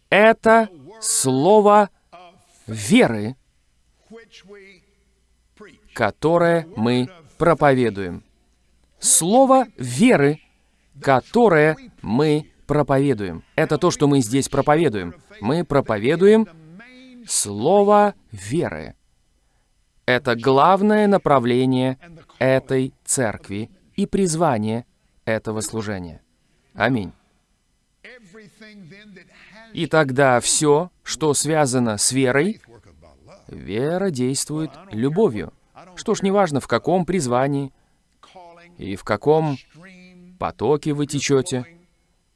[SPEAKER 1] Это Слово веры, которое мы проповедуем. Слово веры, которое мы проповедуем. Это то, что мы здесь проповедуем. Мы проповедуем Слово веры. Это главное направление этой церкви и призвание этого служения. Аминь. И тогда все, что связано с верой, вера действует любовью. Что ж, неважно, в каком призвании и в каком потоке вы течете,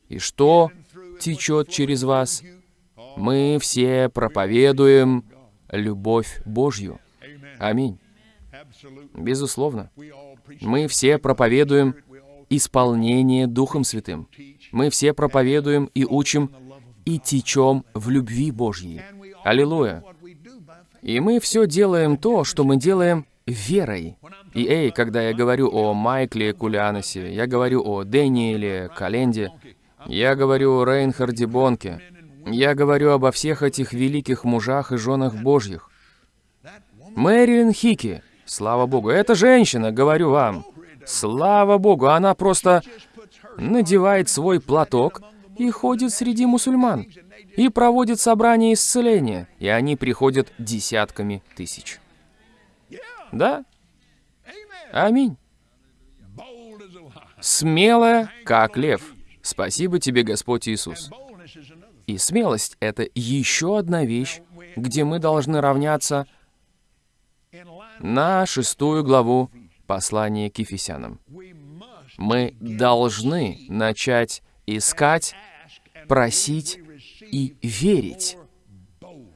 [SPEAKER 1] и что течет через вас. Мы все проповедуем любовь Божью. Аминь. Безусловно. Мы все проповедуем исполнение Духом Святым. Мы все проповедуем и учим и течем в любви Божьей. Аллилуйя. И мы все делаем то, что мы делаем верой. И эй, когда я говорю о Майкле Кулианосе, я говорю о Дэниеле Календе, я говорю о Рейнхарде Бонке, я говорю обо всех этих великих мужах и женах Божьих. Мэрилин Хики, слава Богу, эта женщина, говорю вам, слава Богу, она просто надевает свой платок и ходит среди мусульман, и проводит собрания исцеления, и они приходят десятками тысяч. Да? Аминь. Смелая, как лев. Спасибо тебе, Господь Иисус. И смелость — это еще одна вещь, где мы должны равняться на шестую главу послания к Ефесянам. Мы должны начать искать, просить и верить,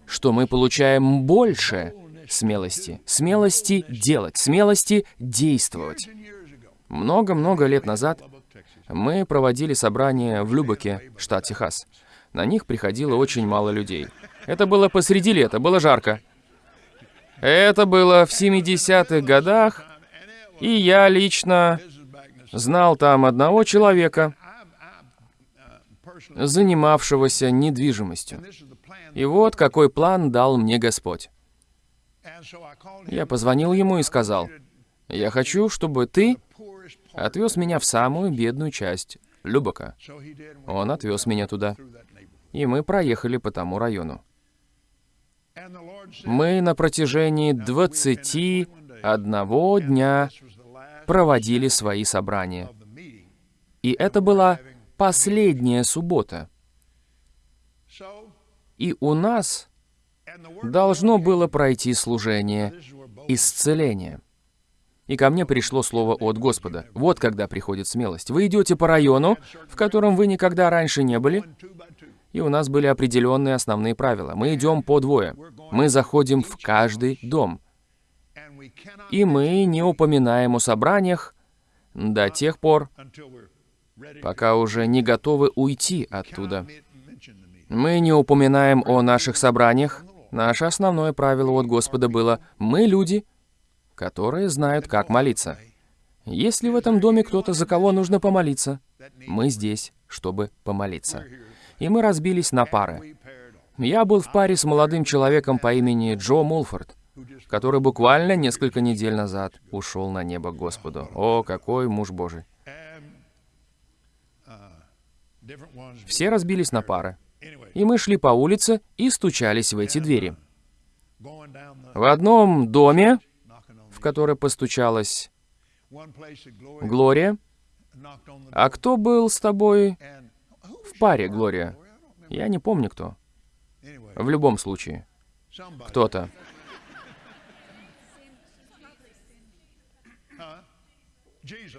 [SPEAKER 1] что мы получаем больше смелости. Смелости делать, смелости действовать. Много-много лет назад мы проводили собрание в Любоке, штат Техас. На них приходило очень мало людей. Это было посреди лета, было жарко. Это было в 70-х годах, и я лично знал там одного человека, занимавшегося недвижимостью. И вот какой план дал мне Господь. Я позвонил ему и сказал, «Я хочу, чтобы ты отвез меня в самую бедную часть Любока». Он отвез меня туда, и мы проехали по тому району. Мы на протяжении 21 дня проводили свои собрания. И это была последняя суббота. И у нас должно было пройти служение исцеления. И ко мне пришло слово от Господа. Вот когда приходит смелость. Вы идете по району, в котором вы никогда раньше не были, и у нас были определенные основные правила. Мы идем по двое. Мы заходим в каждый дом. И мы не упоминаем о собраниях до тех пор, пока уже не готовы уйти оттуда. Мы не упоминаем о наших собраниях. Наше основное правило от Господа было «Мы люди, которые знают, как молиться». Если в этом доме кто-то, за кого нужно помолиться, мы здесь, чтобы помолиться. И мы разбились на пары. Я был в паре с молодым человеком по имени Джо Мулфорд, который буквально несколько недель назад ушел на небо Господу. О, какой муж Божий. Все разбились на пары. И мы шли по улице и стучались в эти двери.
[SPEAKER 2] the
[SPEAKER 1] В одном доме, в который постучалась Глория. А кто был с тобой в паре, Глория? Я не помню кто. В любом случае, кто-то.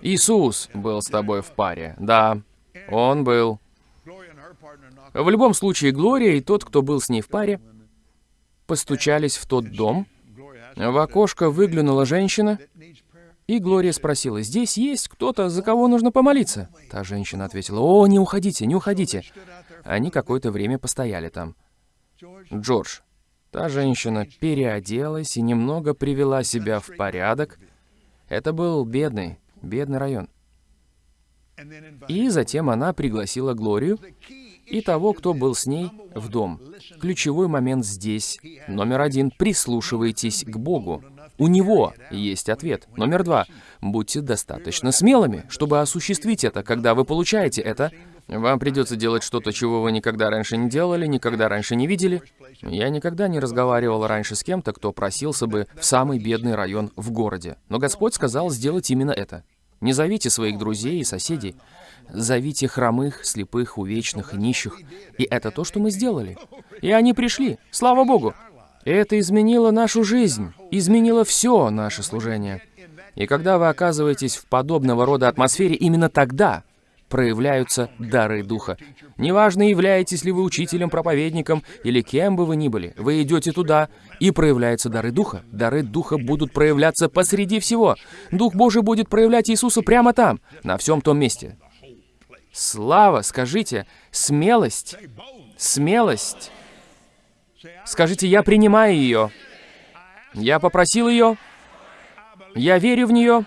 [SPEAKER 1] Иисус был с тобой в паре. Да, он был. В любом случае, Глория и тот, кто был с ней в паре, постучались в тот дом. В окошко выглянула женщина, и Глория спросила, «Здесь есть кто-то, за кого нужно помолиться?» Та женщина ответила, «О, не уходите, не уходите». Они какое-то время постояли там. Джордж. Та женщина переоделась и немного привела себя в порядок. Это был бедный, бедный район. И затем она пригласила Глорию и того, кто был с ней, в дом. Ключевой момент здесь. Номер один. Прислушивайтесь к Богу. У Него есть ответ. Номер два. Будьте достаточно смелыми, чтобы осуществить это. Когда вы получаете это, вам придется делать что-то, чего вы никогда раньше не делали, никогда раньше не видели. Я никогда не разговаривал раньше с кем-то, кто просился бы в самый бедный район в городе. Но Господь сказал сделать именно это. Не зовите своих друзей и соседей. Зовите хромых, слепых, увечных и нищих. И это то, что мы сделали. И они пришли. Слава Богу. Это изменило нашу жизнь, изменило все наше служение. И когда вы оказываетесь в подобного рода атмосфере, именно тогда проявляются дары Духа. Неважно, являетесь ли вы учителем, проповедником или кем бы вы ни были, вы идете туда, и проявляются дары Духа. Дары Духа будут проявляться посреди всего. Дух Божий будет проявлять Иисуса прямо там, на всем том месте. Слава, скажите, смелость, смелость. Скажите, я принимаю ее. Я попросил ее. Я верю в нее.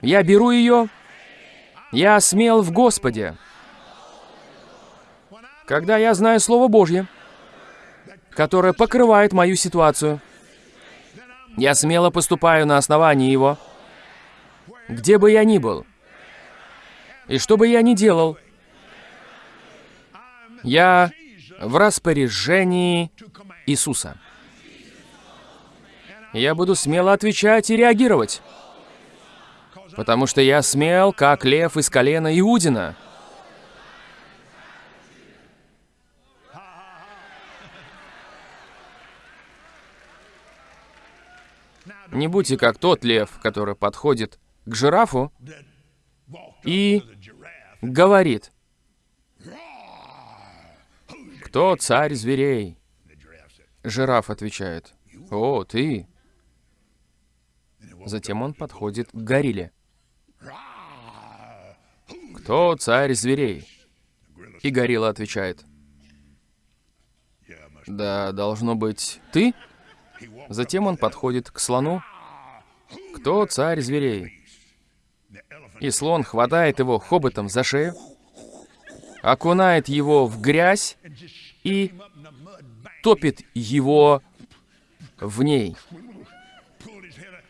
[SPEAKER 1] Я беру ее. Я смел в Господе. Когда я знаю Слово Божье, которое покрывает мою ситуацию, я смело поступаю на основании его, где бы я ни был, и что бы я ни делал, я в распоряжении Иисуса. Я буду смело отвечать и реагировать, потому что я смел, как лев из колена Иудина. Не будьте как тот лев, который подходит к жирафу и говорит, «Кто царь зверей?» Жираф отвечает, «О, ты!» Затем он подходит к горилле. «Кто царь зверей?» И горилла отвечает, «Да, должно быть, ты?» Затем он подходит к слону. «Кто царь зверей?» И слон хватает его хоботом за шею, окунает его в грязь и топит его в ней.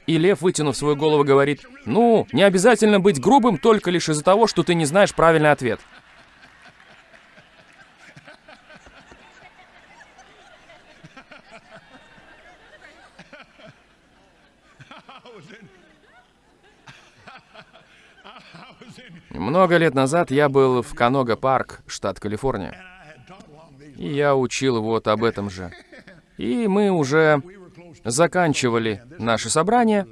[SPEAKER 1] И лев, вытянув свою голову, говорит, «Ну, не обязательно быть грубым только лишь из-за того, что ты не знаешь правильный ответ». Много лет назад я был в Канога-парк, штат Калифорния. И я учил вот об этом же. И мы уже заканчивали наше собрание.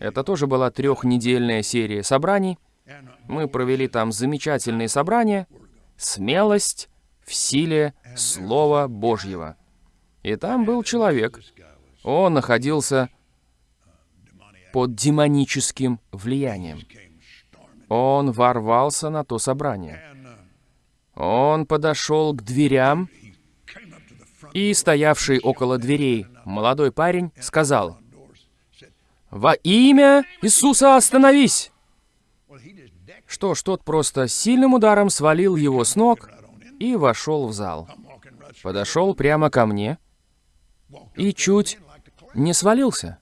[SPEAKER 1] Это тоже была трехнедельная серия собраний. Мы провели там замечательные собрания. Смелость в силе Слова Божьего. И там был человек. Он находился под демоническим влиянием. Он ворвался на то собрание. Он подошел к дверям, и стоявший около дверей молодой парень сказал, «Во имя Иисуса остановись!» Что ж, тот просто сильным ударом свалил его с ног и вошел в зал. Подошел прямо ко мне и чуть не свалился.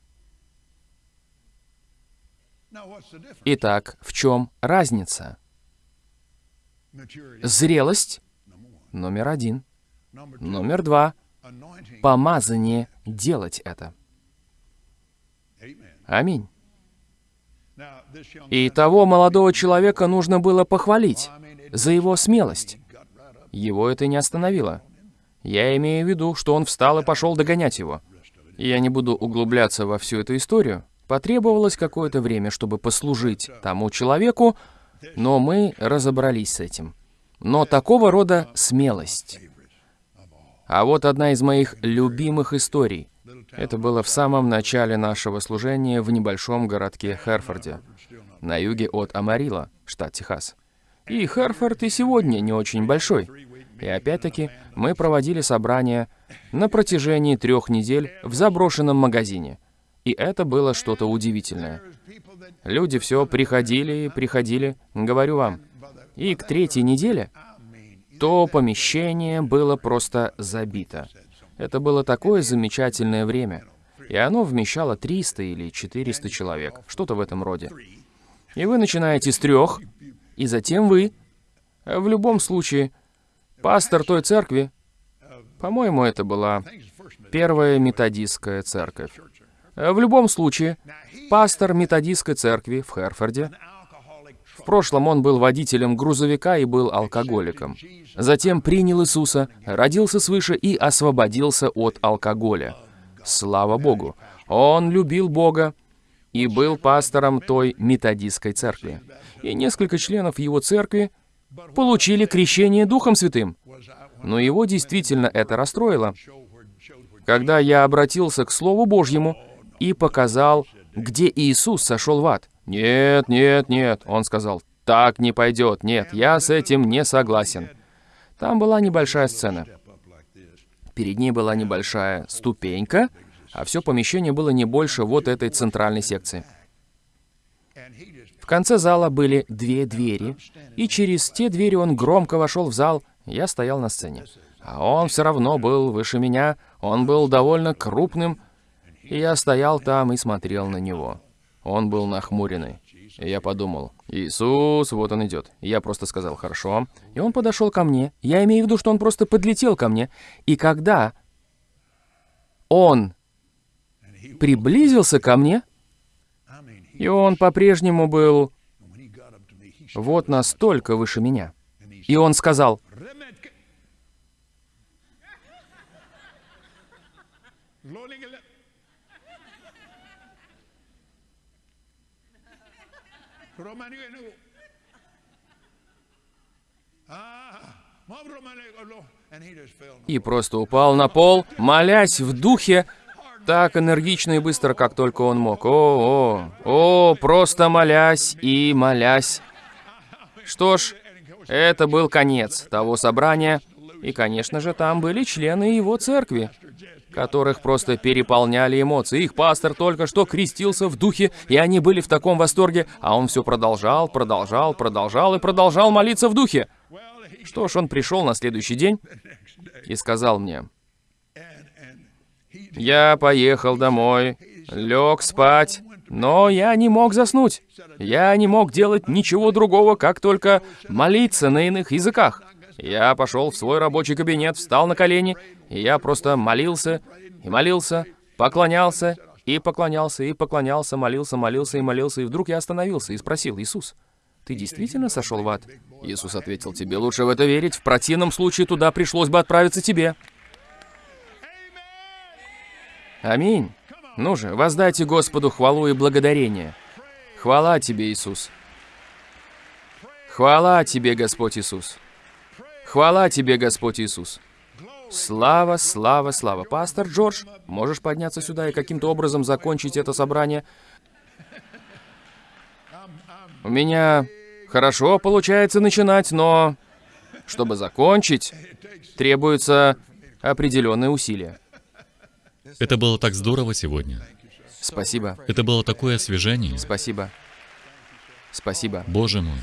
[SPEAKER 1] Итак, в чем разница? Зрелость — номер один. Номер два — помазание делать это. Аминь. И того молодого человека нужно было похвалить за его смелость. Его это не остановило. Я имею в виду, что он встал и пошел догонять его. Я не буду углубляться во всю эту историю. Потребовалось какое-то время, чтобы послужить тому человеку, но мы разобрались с этим. Но такого рода смелость. А вот одна из моих любимых историй. Это было в самом начале нашего служения в небольшом городке Херфорде, на юге от Амарила, штат Техас. И Херфорд и сегодня не очень большой. И опять-таки мы проводили собрания на протяжении трех недель в заброшенном магазине. И это было что-то удивительное. Люди все приходили и приходили, говорю вам. И к третьей неделе то помещение было просто забито. Это было такое замечательное время. И оно вмещало 300 или 400 человек, что-то в этом роде. И вы начинаете с трех, и затем вы, в любом случае, пастор той церкви, по-моему, это была первая методистская церковь. В любом случае, пастор методистской церкви в Херфорде, в прошлом он был водителем грузовика и был алкоголиком. Затем принял Иисуса, родился свыше и освободился от алкоголя. Слава Богу! Он любил Бога, и был пастором той методистской церкви. И несколько членов его церкви получили крещение Духом Святым. Но его действительно это расстроило. Когда я обратился к Слову Божьему и показал, где Иисус сошел в ад. «Нет, нет, нет», — он сказал, — «так не пойдет, нет, я с этим не согласен». Там была небольшая сцена. Перед ней была небольшая ступенька, а все помещение было не больше вот этой центральной секции. В конце зала были две двери, и через те двери он громко вошел в зал, я стоял на сцене. А он все равно был выше меня, он был довольно крупным, и я стоял там и смотрел на него. Он был нахмуренный. И я подумал, Иисус, вот он идет. Я просто сказал, хорошо. И он подошел ко мне. Я имею в виду, что он просто подлетел ко мне. И когда он приблизился ко мне, и он по-прежнему был вот настолько выше меня. И он сказал, и просто упал на пол, молясь в духе, так энергично и быстро, как только он мог. О, о, о, просто молясь и молясь. Что ж, это был конец того собрания, и, конечно же, там были члены его церкви, которых просто переполняли эмоции. Их пастор только что крестился в духе, и они были в таком восторге, а он все продолжал, продолжал, продолжал и продолжал молиться в духе. Что ж, он пришел на следующий день и сказал мне, «Я поехал домой, лег спать, но я не мог заснуть. Я не мог делать ничего другого, как только молиться на иных языках. Я пошел в свой рабочий кабинет, встал на колени, и я просто молился и молился, поклонялся и поклонялся и поклонялся, молился, молился и молился, и вдруг я остановился и спросил, «Иисус, ты действительно сошел в ад?» Иисус ответил, «Тебе лучше в это верить, в противном случае туда пришлось бы отправиться тебе». Аминь. Ну же, воздайте Господу хвалу и благодарение. Хвала Тебе, Иисус. Хвала Тебе, Господь Иисус. Хвала Тебе, Господь Иисус. Слава, слава, слава. Пастор Джордж, можешь подняться сюда и каким-то образом закончить это собрание? У меня хорошо получается начинать, но чтобы закончить, требуются определенные усилия.
[SPEAKER 3] Это было так здорово сегодня.
[SPEAKER 1] Спасибо.
[SPEAKER 3] Это было такое освежение.
[SPEAKER 1] Спасибо. Спасибо.
[SPEAKER 3] Боже мой.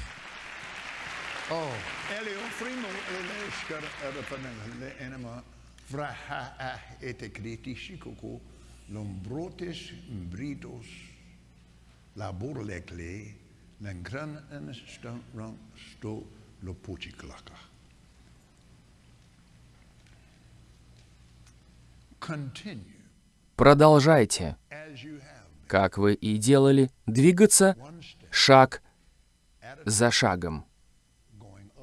[SPEAKER 3] Продолжайте, как вы и делали, двигаться шаг за шагом,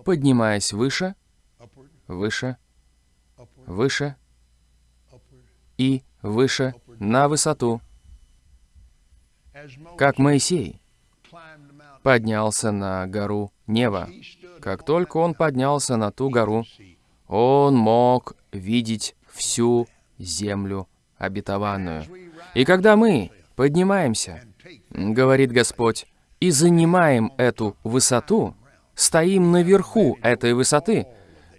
[SPEAKER 3] поднимаясь выше, выше, выше и выше на высоту, как Моисей поднялся на гору Нева. Как только он поднялся на ту гору, он мог видеть всю землю обетованную. И когда мы поднимаемся, говорит Господь, и занимаем эту высоту, стоим наверху этой высоты,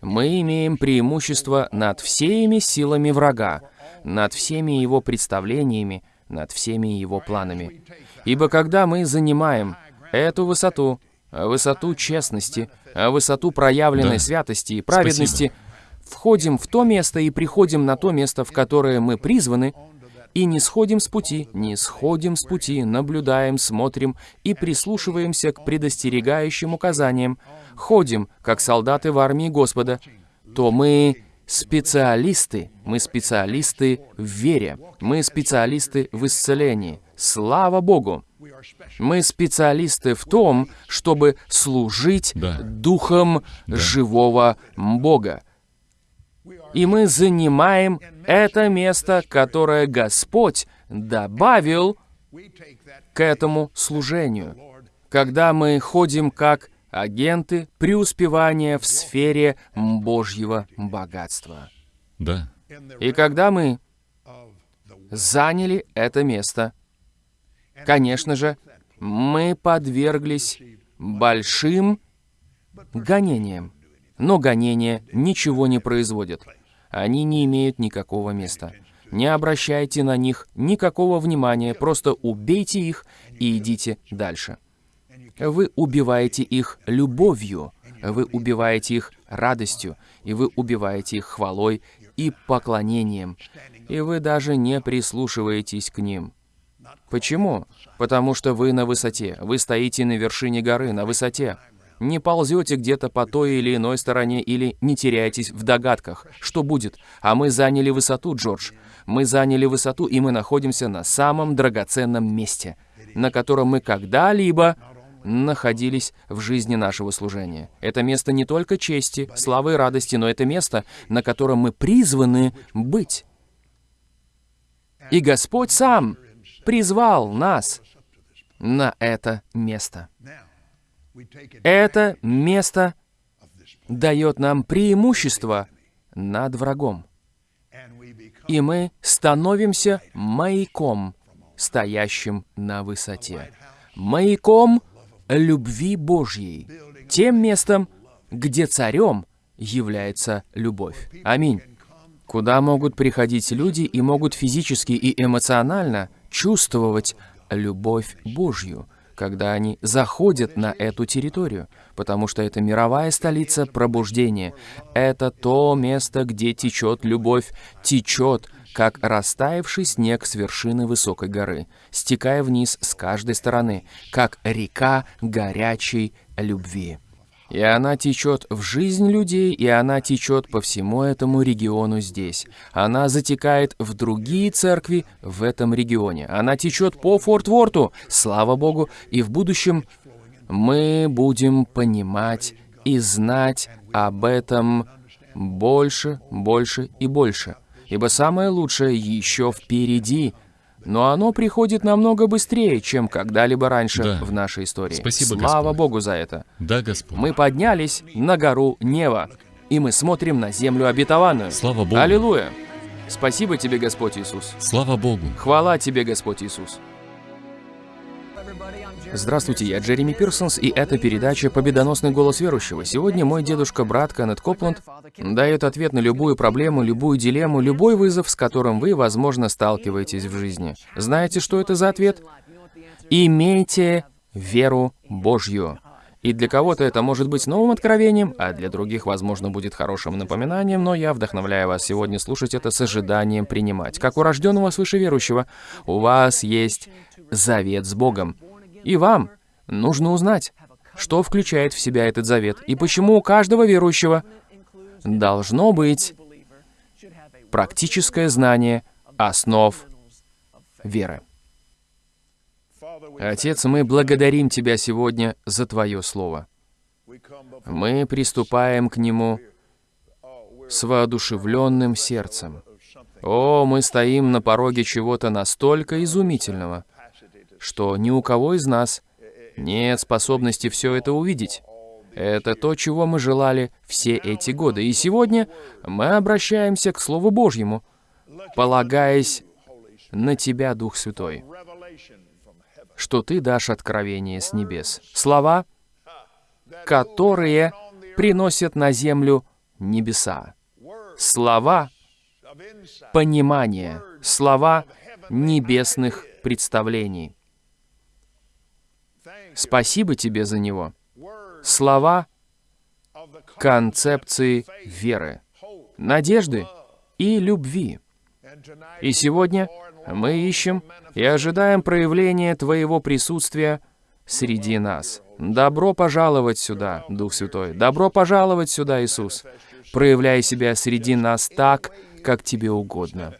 [SPEAKER 3] мы имеем преимущество над всеми силами врага, над всеми его представлениями, над всеми его планами. Ибо когда мы занимаем эту высоту, высоту честности, высоту проявленной Да.
[SPEAKER 1] святости и праведности,
[SPEAKER 3] Спасибо.
[SPEAKER 1] входим в то место и приходим на то место, в которое мы призваны, и не сходим с пути, не сходим с пути, наблюдаем, смотрим и прислушиваемся к предостерегающим указаниям, ходим, как солдаты в армии Господа, то мы специалисты, мы специалисты в вере, мы специалисты в исцелении. Слава Богу! Мы специалисты в том, чтобы служить
[SPEAKER 3] Да.
[SPEAKER 1] Духом живого Бога. И мы занимаем это место, которое Господь добавил к этому служению, когда мы ходим как агенты преуспевания в сфере Божьего богатства.
[SPEAKER 3] Да.
[SPEAKER 1] И когда мы заняли это место, конечно же, мы подверглись большим гонениям. Но гонения ничего не производят. Они не имеют никакого места. Не обращайте на них никакого внимания, просто убейте их и идите дальше. Вы убиваете их любовью, вы убиваете их радостью, и вы убиваете их хвалой и поклонением, и вы даже не прислушиваетесь к ним. Почему? Потому что вы на высоте, вы стоите на вершине горы, на высоте. Не ползете где-то по той или иной стороне или не теряетесь в догадках, что будет. А мы заняли высоту, Джордж. Мы заняли высоту, и мы находимся на самом драгоценном месте, на котором мы когда-либо находились в жизни нашего служения. Это место не только чести, славы и радости, но это место, на котором мы призваны быть. И Господь сам призвал нас на это место. Это место дает нам преимущество над врагом. И мы становимся маяком, стоящим на высоте. Маяком любви Божьей. Тем местом, где царем является любовь. Аминь. Куда могут приходить люди и могут физически и эмоционально чувствовать любовь Божью, когда они заходят на эту территорию, потому что это мировая столица пробуждения. Это то место, где течет любовь, течет, как растаявший снег с вершины высокой горы, стекая вниз с каждой стороны, как река горячей любви. И она течет в жизнь людей, и она течет по всему этому региону здесь. Она затекает в другие церкви в этом регионе. Она течет по Форт-Ворту, слава Богу, и в будущем мы будем понимать и знать об этом больше, больше и больше. Ибо самое лучшее еще впереди, но оно приходит намного быстрее, чем когда-либо раньше
[SPEAKER 3] Да.
[SPEAKER 1] в нашей истории.
[SPEAKER 3] Спасибо,
[SPEAKER 1] Слава
[SPEAKER 3] Господь.
[SPEAKER 1] Богу за это.
[SPEAKER 3] Да, Господь.
[SPEAKER 1] Мы поднялись на гору Нева, и мы смотрим на землю обетованную.
[SPEAKER 3] Слава Богу.
[SPEAKER 1] Аллилуйя! Спасибо тебе, Господь Иисус.
[SPEAKER 3] Слава Богу.
[SPEAKER 1] Хвала тебе, Господь Иисус. Здравствуйте, я Джереми Пирсонс, и это передача «Победоносный голос верующего». Сегодня мой дедушка-брат Кеннет Копланд дает ответ на любую проблему, любую дилемму, любой вызов, с которым вы, возможно, сталкиваетесь в жизни. Знаете, что это за ответ? Имейте веру Божью. И для кого-то это может быть новым откровением, а для других, возможно, будет хорошим напоминанием, но я вдохновляю вас сегодня слушать это с ожиданием принимать. Как у рожденного свыше верующего, у вас есть завет с Богом. И вам нужно узнать, что включает в себя этот завет, и почему у каждого верующего должно быть практическое знание основ веры. Отец, мы благодарим Тебя сегодня за Твое Слово. Мы приступаем к нему с воодушевленным сердцем. О, мы стоим на пороге чего-то настолько изумительного, что ни у кого из нас нет способности все это увидеть. Это то, чего мы желали все эти годы. И сегодня мы обращаемся к Слову Божьему, полагаясь на Тебя, Дух Святой, что Ты дашь откровение с небес. Слова, которые приносят на землю небеса. Слова понимания, слова небесных представлений. Спасибо тебе за него. Слова концепции веры, надежды и любви. И сегодня мы ищем и ожидаем проявления Твоего присутствия среди нас. Добро пожаловать сюда, Дух Святой. Добро пожаловать сюда, Иисус. Проявляй себя среди нас так, как Тебе угодно.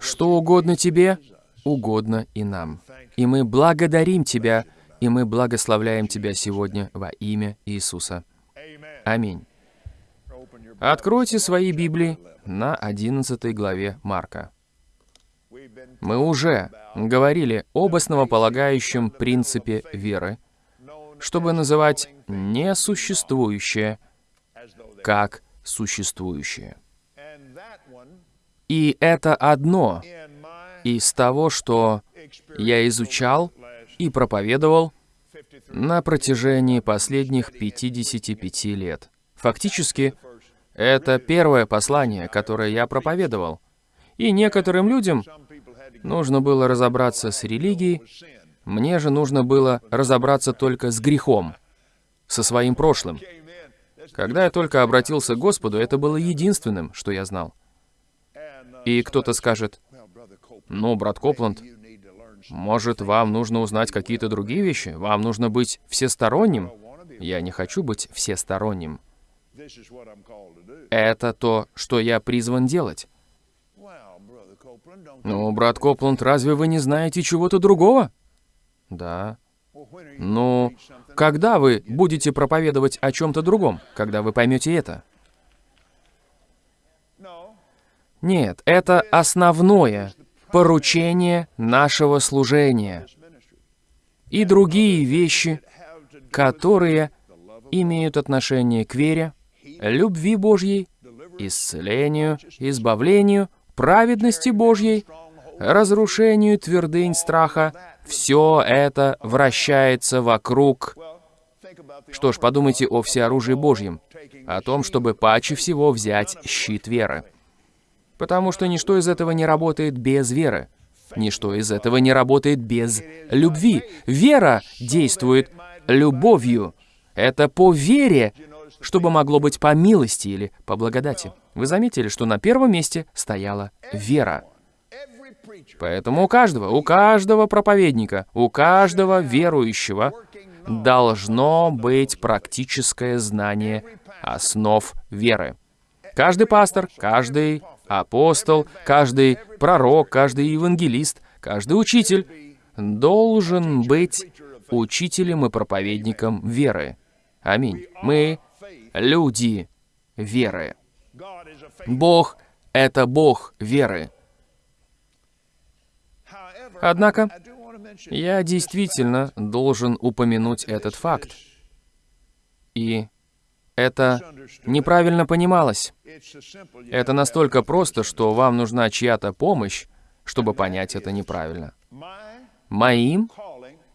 [SPEAKER 1] Что угодно Тебе, угодно и нам. И мы благодарим Тебя, и мы благословляем Тебя сегодня во имя Иисуса. Аминь. Откройте свои Библии на 11 главе Марка. Мы уже говорили об основополагающем принципе веры, чтобы называть несуществующее как существующее. И это одно из того, что я изучал и проповедовал на протяжении последних 55 лет. Фактически, это первое послание, которое я проповедовал. И некоторым людям нужно было разобраться с религией, мне же нужно было разобраться только с грехом, со своим прошлым. Когда я только обратился к Господу, это было единственным, что я знал. И кто-то скажет, ну, брат Копланд, может, вам нужно узнать какие-то другие вещи? Вам нужно быть всесторонним? Я не хочу быть всесторонним. Это то, что я призван делать. Ну, брат Копланд, разве вы не знаете чего-то другого? Да. Ну, когда вы будете проповедовать о чем-то другом, когда вы поймете это? Нет, это основное поручение нашего служения и другие вещи, которые имеют отношение к вере, любви Божьей, исцелению, избавлению, праведности Божьей, разрушению твердынь страха, все это вращается вокруг... Что ж, подумайте о всеоружии Божьем, о том, чтобы паче всего взять щит веры. Потому что ничто из этого не работает без веры. Ничто из этого не работает без любви. Вера действует любовью. Это по вере, чтобы могло быть по милости или по благодати. Вы заметили, что на первом месте стояла вера. Поэтому у каждого, у каждого проповедника, у каждого верующего должно быть практическое знание основ веры. Каждый пастор, каждый апостол, каждый пророк, каждый евангелист, каждый учитель должен быть учителем и проповедником веры. Аминь. Мы люди веры. Бог — это Бог веры. Однако, я действительно должен упомянуть этот факт. И это неправильно понималось. Это настолько просто, что вам нужна чья-то помощь, чтобы понять это неправильно. Моим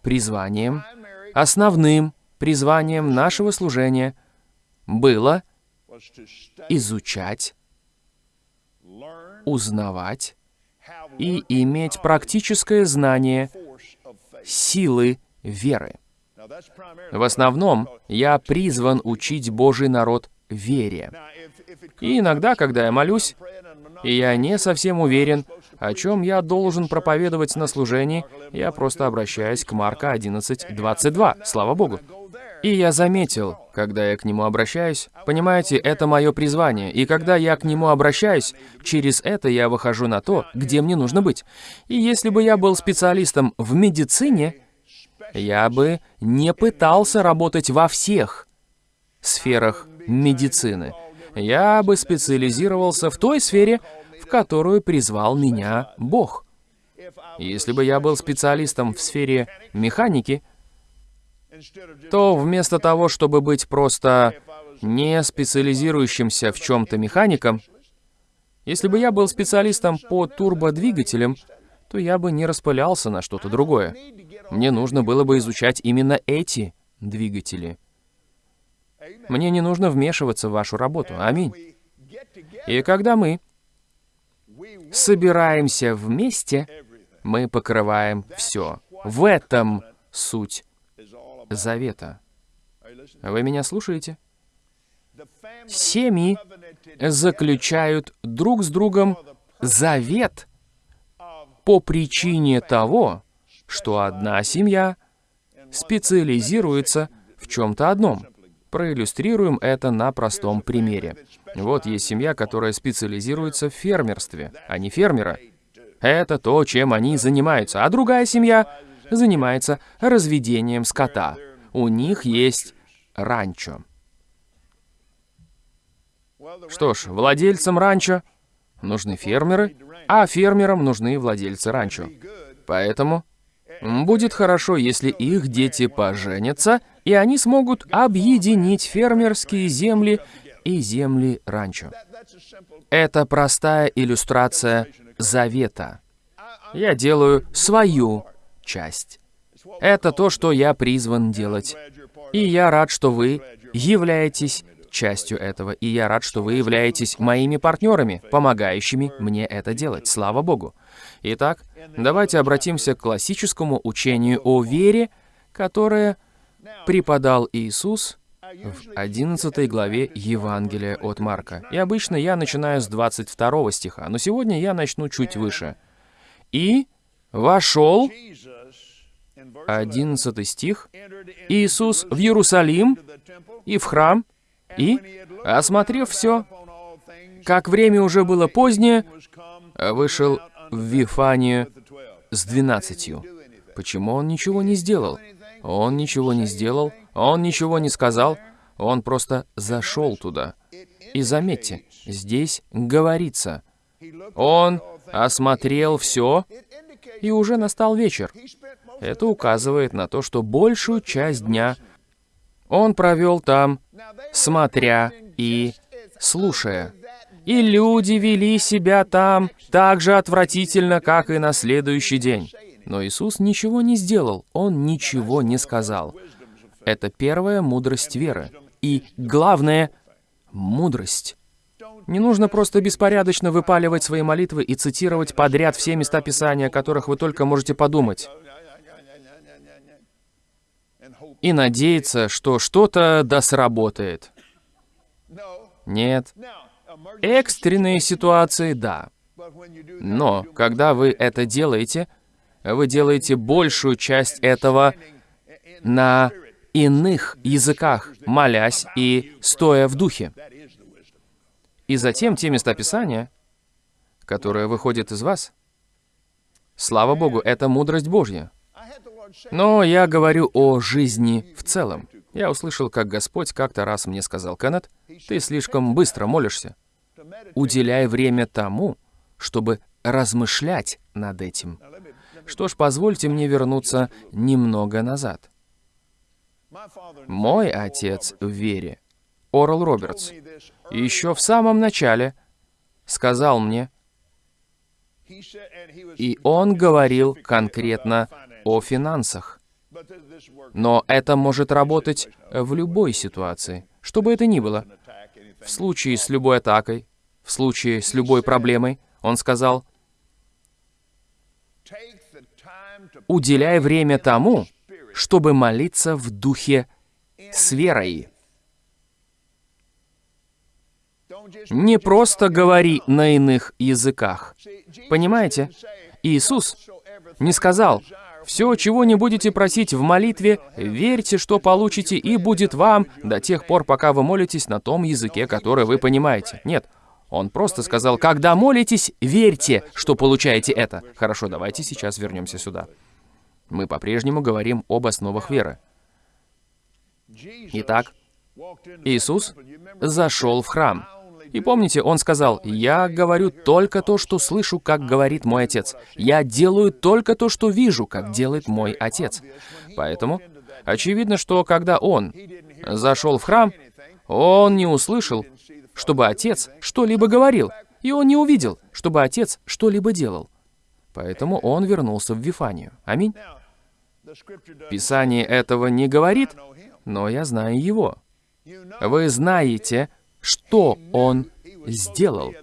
[SPEAKER 1] призванием, основным призванием нашего служения было изучать, узнавать и иметь практическое знание силы веры. В основном я призван учить Божий народ вере. И иногда, когда я молюсь, и я не совсем уверен, о чем я должен проповедовать на служении, я просто обращаюсь к Марка 11.22, слава Богу. И я заметил, когда я к нему обращаюсь, понимаете, это мое призвание, и когда я к нему обращаюсь, через это я выхожу на то, где мне нужно быть. И если бы я был специалистом в медицине, я бы не пытался работать во всех сферах медицины. Я бы специализировался в той сфере, в которую призвал меня Бог. Если бы я был специалистом в сфере механики, то вместо того, чтобы быть просто не специализирующимся в чем-то механиком, если бы я был специалистом по турбодвигателям, то я бы не распылялся на что-то другое. Мне нужно было бы изучать именно эти двигатели. Мне не нужно вмешиваться в вашу работу. Аминь. И когда мы собираемся вместе, мы покрываем все. В этом суть завета. Вы меня слушаете? Семьи заключают друг с другом завет по причине того, что одна семья специализируется в чем-то одном. Проиллюстрируем это на простом примере. Вот есть семья, которая специализируется в фермерстве, а не фермера. Это то, чем они занимаются. А другая семья занимается разведением скота. У них есть ранчо. Что ж, владельцам ранчо нужны фермеры, а фермерам нужны владельцы ранчо. Поэтому будет хорошо, если их дети поженятся, и они смогут объединить фермерские земли и земли ранчо. Это простая иллюстрация завета. Я делаю свою часть. Это то, что я призван делать. И я рад, что вы являетесь частью этого, и я рад, что вы являетесь моими партнерами, помогающими мне это делать. Слава Богу. Итак, давайте обратимся к классическому учению о вере, которое преподал Иисус в 11 главе Евангелия от Марка. И обычно я начинаю с 22 стиха, но сегодня я начну чуть выше. «И вошел 11 стих, Иисус в Иерусалим и в храм, и, осмотрев все, как время уже было позднее, вышел в Вифанию с двенадцатью. Почему он ничего не сделал? Он ничего не сделал, он ничего не сказал, он просто зашел туда. И заметьте, здесь говорится, он осмотрел все, и уже настал вечер. Это указывает на то, что большую часть дня он провел там, смотря и слушая. И люди вели себя там так же отвратительно, как и на следующий день. Но Иисус ничего не сделал, Он ничего не сказал. Это первая мудрость веры. И главное — мудрость. Не нужно просто беспорядочно выпаливать свои молитвы и цитировать подряд все места Писания, о которых вы только можете подумать. И надеяться, что что-то да сработает. Нет. Экстренные ситуации — да. Но, когда вы это делаете, вы делаете большую часть этого на иных языках, молясь и стоя в духе. И затем те места Писания, которые выходят из вас, слава Богу, это мудрость Божья. Но я говорю о жизни в целом. Я услышал, как Господь как-то раз мне сказал, «Кеннет, ты слишком быстро молишься. Уделяй время тому, чтобы размышлять над этим. Что ж, позвольте мне вернуться немного назад. Мой отец в вере, Орл Робертс, еще в самом начале сказал мне, и он говорил конкретно о финансах. Но это может работать в любой ситуации, что бы это ни было. В случае с любой атакой, в случае с любой проблемой, он сказал, уделяй время тому, чтобы молиться в духе с верой. Не просто говори на иных языках. Понимаете? Иисус не сказал, «Все, чего не будете просить в молитве, верьте, что получите, и будет вам до тех пор, пока вы молитесь на том языке, который вы понимаете». Нет, он просто сказал, «Когда молитесь, верьте, что получаете это». Хорошо, давайте сейчас вернемся сюда. Мы по-прежнему говорим об основах веры. Итак, Иисус зашел в храм. И помните, он сказал, «Я говорю только то, что слышу, как говорит мой отец. Я делаю только то, что вижу, как делает мой отец». Поэтому очевидно, что когда он зашел в храм, он не услышал, чтобы отец что-либо говорил, и он не увидел, чтобы отец что-либо делал. Поэтому он вернулся в Вифанию. Аминь. Писание этого не говорит, но я знаю его. Вы знаете, что он сделал.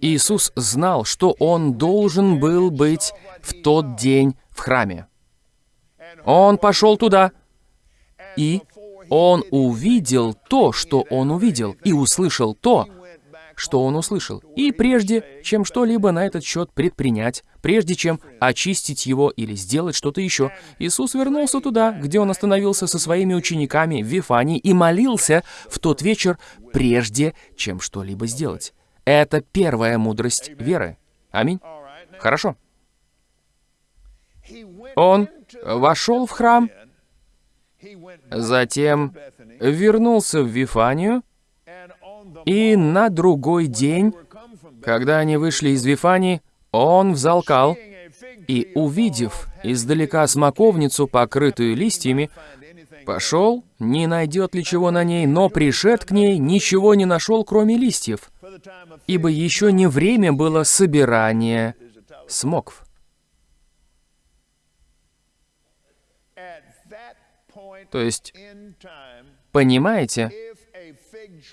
[SPEAKER 1] Иисус знал, что он должен был быть в тот день в храме. Он пошел туда, и он увидел то, что он увидел, и услышал то, что он услышал. И прежде, чем что-либо на этот счет предпринять, прежде чем очистить его или сделать что-то еще, Иисус вернулся туда, где он остановился со своими учениками в Вифании и молился в тот вечер, прежде чем что-либо сделать. Это первая мудрость веры. Аминь. Хорошо. Он вошел в храм, затем вернулся в Вифанию, и на другой день, Когда они вышли из Вифании, он взалкал, и, увидев издалека смоковницу, покрытую листьями, пошел, не найдет ли чего на ней, но пришед к ней, ничего не нашел, кроме листьев, ибо еще не время было собирания смокв. То есть, понимаете,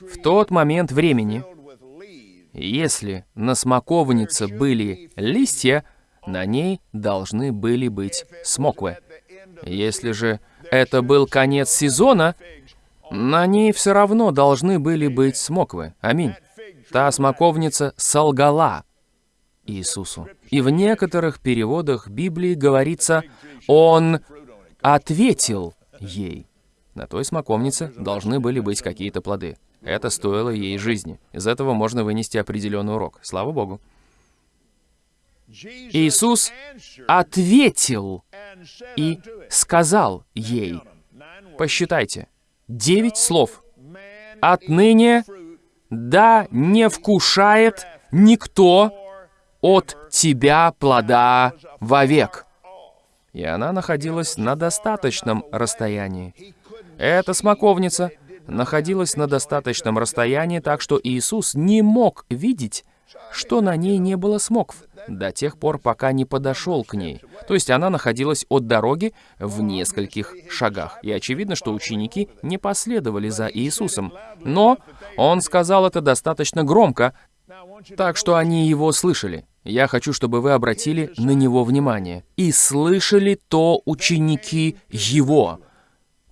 [SPEAKER 1] в тот момент времени, если на смоковнице были листья, на ней должны были быть смоквы. Если же это был конец сезона, на ней все равно должны были быть смоквы. Аминь. Та смоковница солгала Иисусу. И в некоторых переводах Библии говорится, «Он ответил ей». На той смоковнице должны были быть какие-то плоды. Это стоило ей жизни. Из этого можно вынести определенный урок. Слава Богу. Иисус ответил и сказал ей, посчитайте, девять слов. «Отныне да не вкушает никто от тебя плода вовек». И она находилась на достаточном расстоянии. Эта смоковница находилась на достаточном расстоянии, так что Иисус не мог видеть, что на ней не было смокв до тех пор, пока не подошел к ней. То есть она находилась от дороги в нескольких шагах. И очевидно, что ученики не последовали за Иисусом. Но он сказал это достаточно громко, так что они его слышали. Я хочу, чтобы вы обратили на него внимание. «И слышали то ученики его».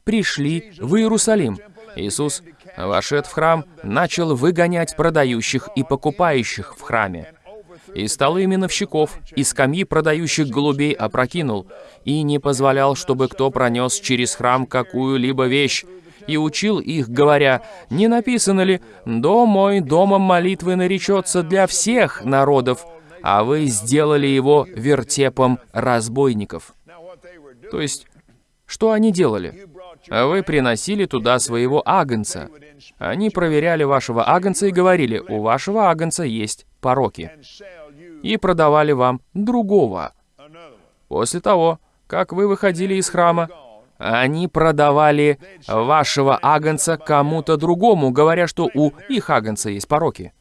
[SPEAKER 1] Пришли в Иерусалим. Иисус, вошед в храм, начал выгонять продающих и покупающих в храме и столы миновщиков, и скамьи продающих голубей опрокинул, и не позволял, чтобы кто пронес через храм какую-либо вещь, и учил их, говоря, «Не написано ли, «Дом мой домом молитвы наречется для всех народов», а вы сделали его вертепом разбойников». То есть, что они делали? Вы приносили туда своего агнца. Они проверяли вашего агнца и говорили, у вашего агнца есть пороки и продавали вам другого. После того, как вы выходили из храма, они продавали вашего агнца кому-то другому, говоря, что у их агнца есть пороки.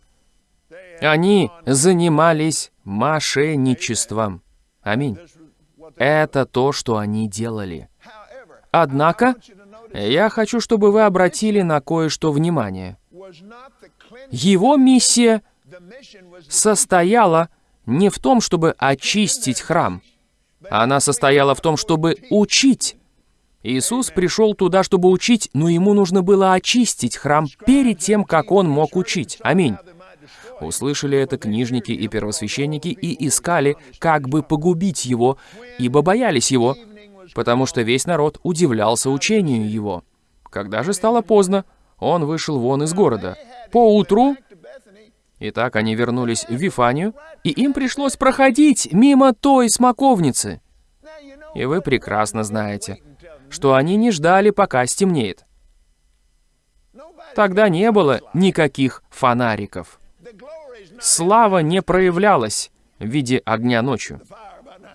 [SPEAKER 1] Они занимались мошенничеством. Аминь. Это то, что они делали. Однако, я хочу, чтобы вы обратили на кое-что внимание. Его миссия состояла не в том, чтобы очистить храм. Она состояла в том, чтобы учить. Иисус пришел туда, чтобы учить, но ему нужно было очистить храм перед тем, как он мог учить. Аминь. Услышали это книжники и первосвященники и искали, как бы погубить его, ибо боялись его, потому что весь народ удивлялся учению его. Когда же стало поздно, он вышел вон из города. Поутру Итак, они вернулись в Вифанию, и им пришлось проходить мимо той смоковницы. И вы прекрасно знаете, что они не ждали, пока стемнеет. Тогда не было никаких фонариков. Слава не проявлялась в виде огня ночью.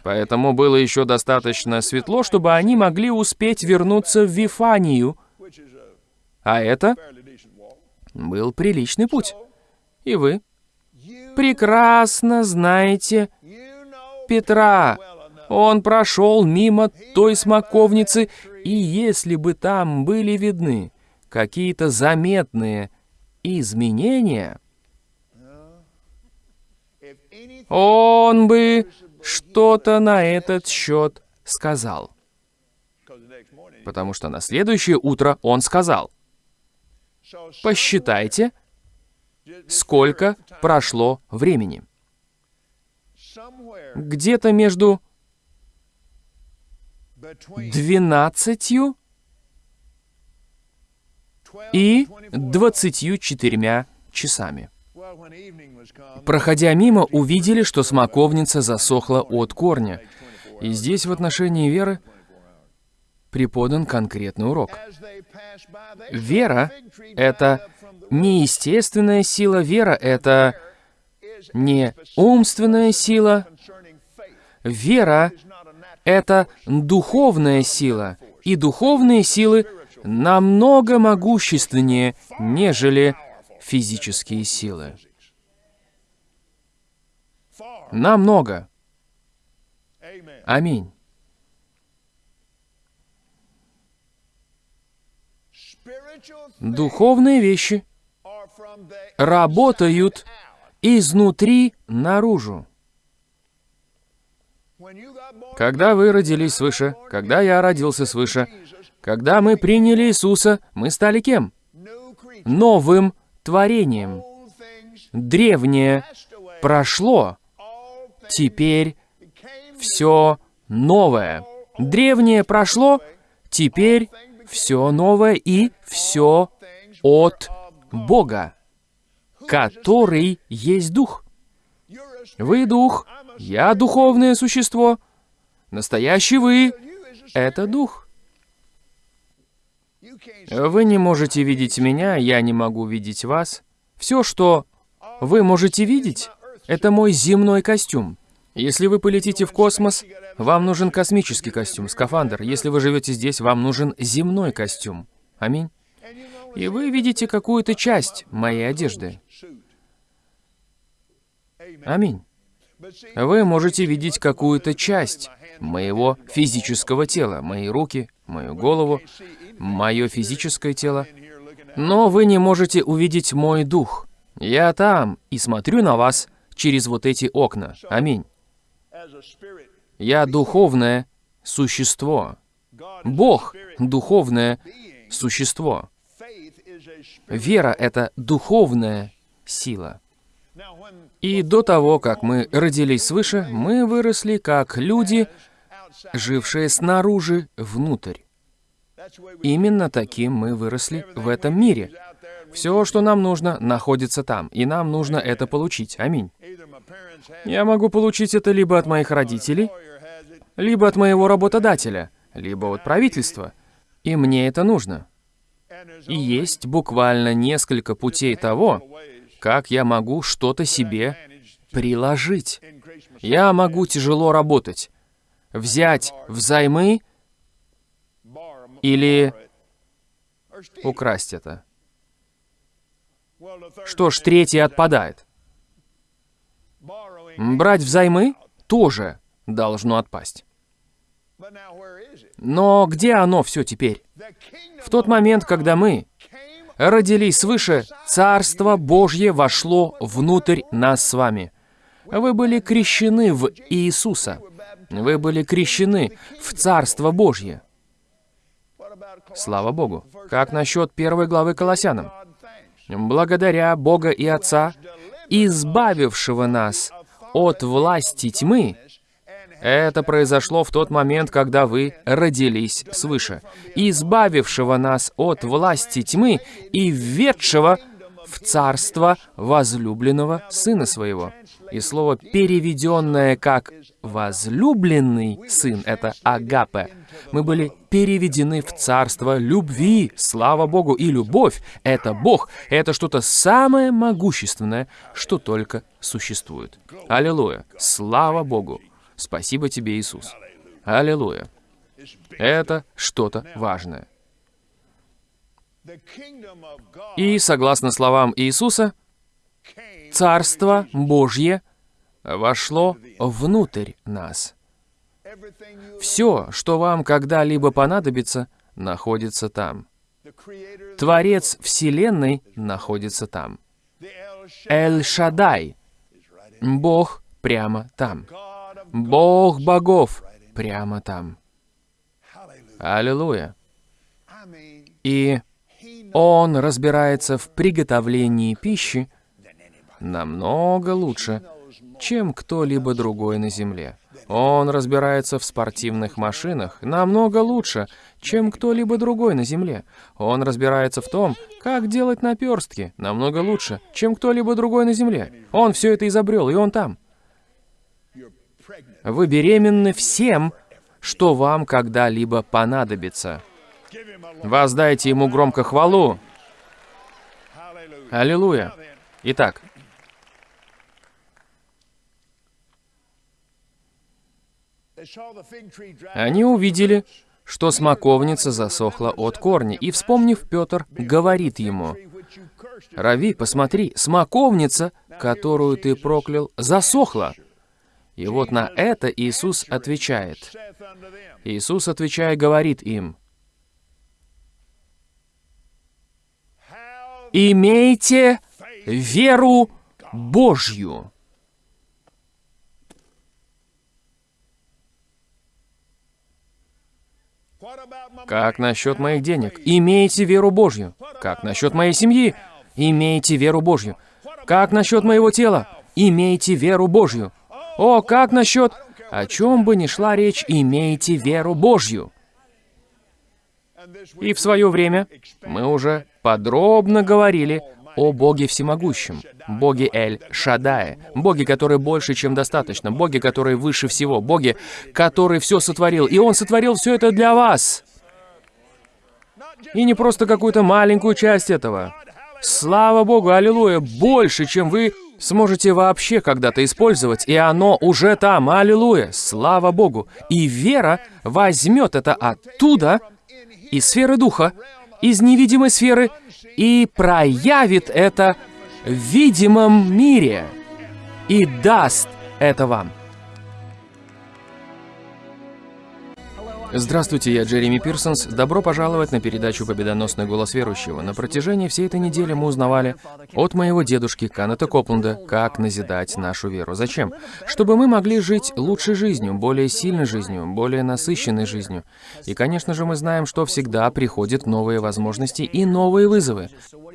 [SPEAKER 1] Поэтому было еще достаточно светло, чтобы они могли успеть вернуться в Вифанию. А это был приличный путь. И вы прекрасно знаете Петра. Он прошел мимо той смоковницы, и если бы там были видны какие-то заметные изменения, он бы что-то на этот счет сказал. Потому что на следующее утро он сказал, «Посчитайте, сколько прошло времени. Где-то между 12 и 24 часами. Проходя мимо, увидели, что смоковница засохла от корня. И здесь в отношении веры преподан конкретный урок. Вера — это неестественная сила вера — это не умственная сила. Вера — это духовная сила, и духовные силы намного могущественнее, нежели физические силы. Намного. Аминь. Духовные вещи работают изнутри наружу. Когда вы родились свыше, когда я родился свыше, когда мы приняли Иисуса, мы стали кем? Новым творением. Древнее прошло, теперь все новое. Древнее прошло, теперь все новое и все от Бога, который есть Дух. Вы Дух, я духовное существо. Настоящий вы — это Дух. Вы не можете видеть меня, я не могу видеть вас. Все, что вы можете видеть, это мой земной костюм. Если вы полетите в космос, вам нужен космический костюм, скафандр. Если вы живете здесь, вам нужен земной костюм. Аминь. И вы видите какую-то часть моей одежды. Аминь. Вы можете видеть какую-то часть моего физического тела, мои руки, мою голову, мое физическое тело, но вы не можете увидеть мой дух. Я там и смотрю на вас через вот эти окна. Аминь. Я духовное существо. Бог — духовное существо. Вера — это духовная сила. И до того, как мы родились свыше, мы выросли как люди, жившие снаружи внутрь. Именно таким мы выросли в этом мире. Все, что нам нужно, находится там, и нам нужно это получить. Аминь. Я могу получить это либо от моих родителей, либо от моего работодателя, либо от правительства. И мне это нужно. И есть буквально несколько путей того, как я могу что-то себе приложить. Я могу тяжело работать, взять взаймы или украсть это. Что ж, третье отпадает. Брать взаймы тоже должно отпасть. Но где оно все теперь? В тот момент, когда мы родились свыше, Царство Божье вошло внутрь нас с вами. Вы были крещены в Иисуса. Вы были крещены в Царство Божье. Слава Богу. Как насчет первой главы Колоссянам? Благодаря Бога и Отца, избавившего нас от власти тьмы, это произошло в тот момент, когда вы родились свыше, избавившего нас от власти тьмы и введшего в царство возлюбленного Сына Своего. И слово, переведенное как «возлюбленный Сын» — это «агапе». Мы были переведены в царство любви. Слава Богу! И любовь — это Бог. Это что-то самое могущественное, что только существует. Аллилуйя! Слава Богу! Спасибо тебе, Иисус. Аллилуйя. Это что-то важное. И, согласно словам Иисуса, Царство Божье вошло внутрь нас. Все, что вам когда-либо понадобится, находится там. Творец Вселенной находится там. Эль-Шадай, Бог прямо там. Бог богов прямо там. Аллилуйя. И Он разбирается в приготовлении пищи намного лучше, чем кто-либо другой на Земле. Он разбирается в спортивных машинах намного лучше, чем кто-либо другой на Земле. Он разбирается в том, как делать наперстки намного лучше, чем кто-либо другой на Земле. Он все это изобрел, и он там. Вы беременны всем, что вам когда-либо понадобится. Воздайте ему громко хвалу. Аллилуйя. Итак, они увидели, что смоковница засохла от корня, и, вспомнив, Петр говорит ему, «Рави, посмотри, смоковница, которую ты проклял, засохла». И вот на это Иисус отвечает. Иисус, отвечая, говорит им, «Имейте веру Божью». Как насчет моих денег? Имейте веру Божью. Как насчет моей семьи? Имейте веру Божью. Как насчет моего тела? Имейте веру Божью. О, как насчет... О чем бы ни шла речь, имейте веру Божью. И в свое время мы уже подробно говорили о Боге Всемогущем, Боге Эль Шадае, Боге, который больше, чем достаточно, Боге, который выше всего, Боге, который все сотворил. И Он сотворил все это для вас. И не просто какую-то маленькую часть этого. Слава Богу, аллилуйя, больше, чем вы сможете вообще когда-то использовать, и оно уже там, аллилуйя, слава Богу. И вера возьмет это оттуда, из сферы Духа, из невидимой сферы, и проявит это в видимом мире и даст это вам. Здравствуйте, я Джереми Пирсонс. Добро пожаловать на передачу «Победоносный голос верующего». На протяжении всей этой недели мы узнавали от моего дедушки Канета Копланда, как назидать нашу веру. Зачем? Чтобы мы могли жить лучшей жизнью, более сильной жизнью, более насыщенной жизнью. И, конечно же, мы знаем, что всегда приходят новые возможности и новые вызовы.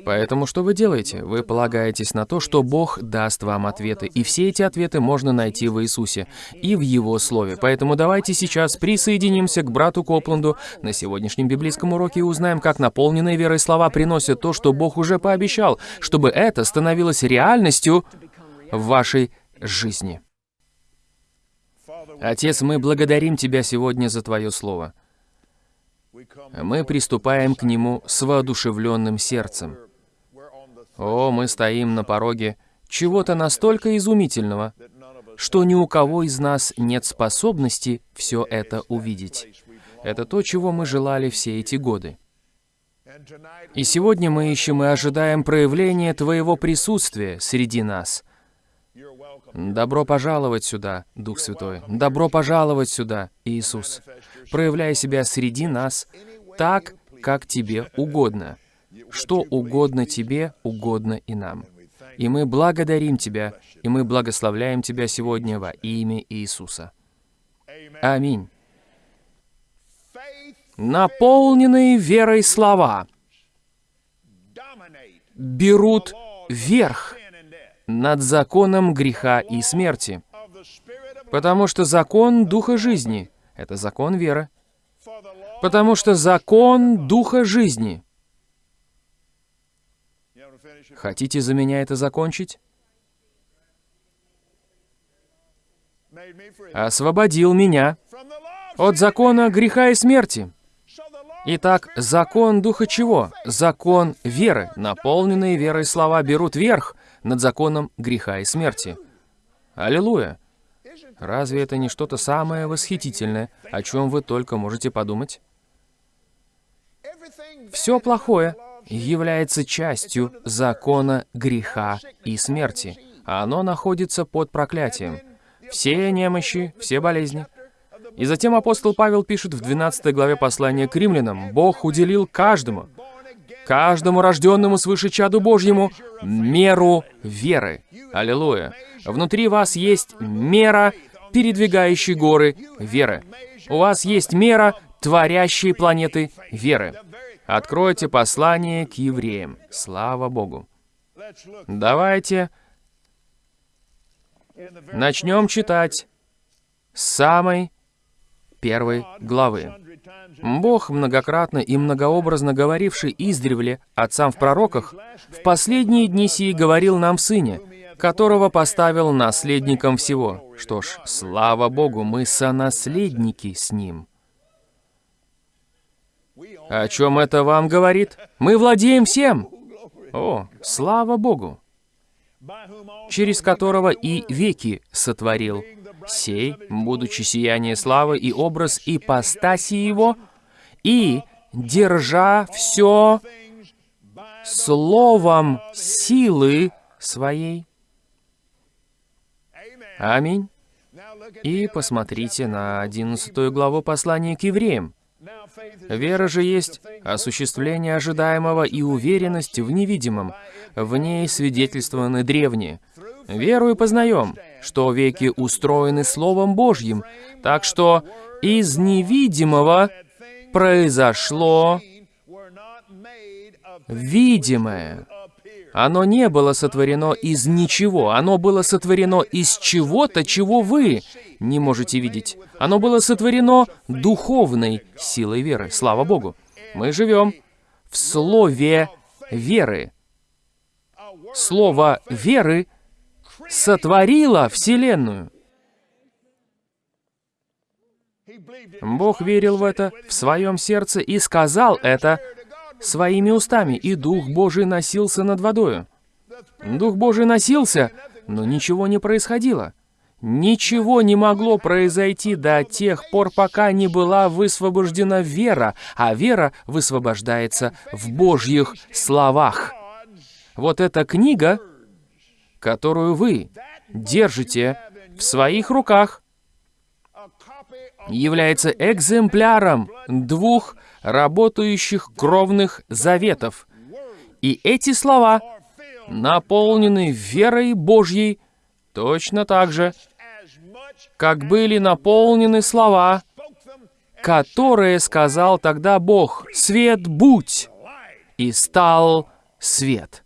[SPEAKER 1] Поэтому что вы делаете? Вы полагаетесь на то, что Бог даст вам ответы, и все эти ответы можно найти в Иисусе и в Его Слове. Поэтому давайте сейчас присоединимся к брату Копланду на сегодняшнем библейском уроке и узнаем, как наполненные верой слова приносят то, что Бог уже пообещал, чтобы это становилось реальностью в вашей жизни. Отец, мы благодарим Тебя сегодня за Твое Слово. Мы приступаем к нему с воодушевленным сердцем. О, мы стоим на пороге чего-то настолько изумительного, что ни у кого из нас нет способности все это увидеть. Это то, чего мы желали все эти годы. И сегодня мы ищем и ожидаем проявления Твоего присутствия среди нас. Добро пожаловать сюда, Дух Святой. Добро пожаловать сюда, Иисус. Проявляй себя среди нас так, как Тебе угодно. Что угодно тебе, угодно и нам. И мы благодарим Тебя, и мы благословляем Тебя сегодня во имя Иисуса. Аминь. Наполненные верой слова берут верх над законом греха и смерти, потому что закон Духа жизни — это закон веры, потому что закон Духа жизни — Хотите за меня это закончить? Освободил меня от закона греха и смерти. Итак, закон Духа чего? Закон веры. Наполненные верой слова берут верх над законом греха и смерти. Аллилуйя! Разве это не что-то самое восхитительное, о чем вы только можете подумать? Все плохое является частью закона греха и смерти. Оно находится под проклятием. Все немощи, все болезни. И затем апостол Павел пишет в 12 главе послания к римлянам, «Бог уделил каждому, каждому рожденному свыше чаду Божьему, меру веры». Аллилуйя. Внутри вас есть мера, передвигающей горы веры. У вас есть мера, творящей планеты веры. Откройте послание к евреям. Слава Богу. Давайте начнем читать с самой первой главы. Бог, многократно и многообразно говоривший издревле отцам в пророках, в последние дни сии говорил нам в Сыне, которого поставил наследником всего. Что ж, слава Богу, мы сонаследники с Ним. О чем это вам говорит? Мы владеем всем. О, слава Богу! Через которого и веки сотворил, сей, будучи сияние славы и образ ипостаси его, и, держа все словом силы своей. Аминь. И посмотрите на 11 главу послания к евреям. Вера же есть осуществление ожидаемого и уверенность в невидимом. В ней свидетельствованы древние. Веру и познаем, что веки устроены Словом Божьим, так что из невидимого произошло видимое. Оно не было сотворено из ничего, оно было сотворено из чего-то, чего вы не можете видеть. Оно было сотворено духовной силой веры. Слава Богу. Мы живем в слове веры. Слово веры сотворило Вселенную. Бог верил в это в своем сердце и сказал это своими устами, и Дух Божий носился над водою. Дух Божий носился, но ничего не происходило. Ничего не могло произойти до тех пор, пока не была высвобождена вера, а вера высвобождается в Божьих словах. Вот эта книга, которую вы держите в своих руках, является экземпляром двух работающих кровных заветов. И эти слова наполнены верой Божьей точно так же, как были наполнены слова, которые сказал тогда Бог, «Свет будь!» и стал свет.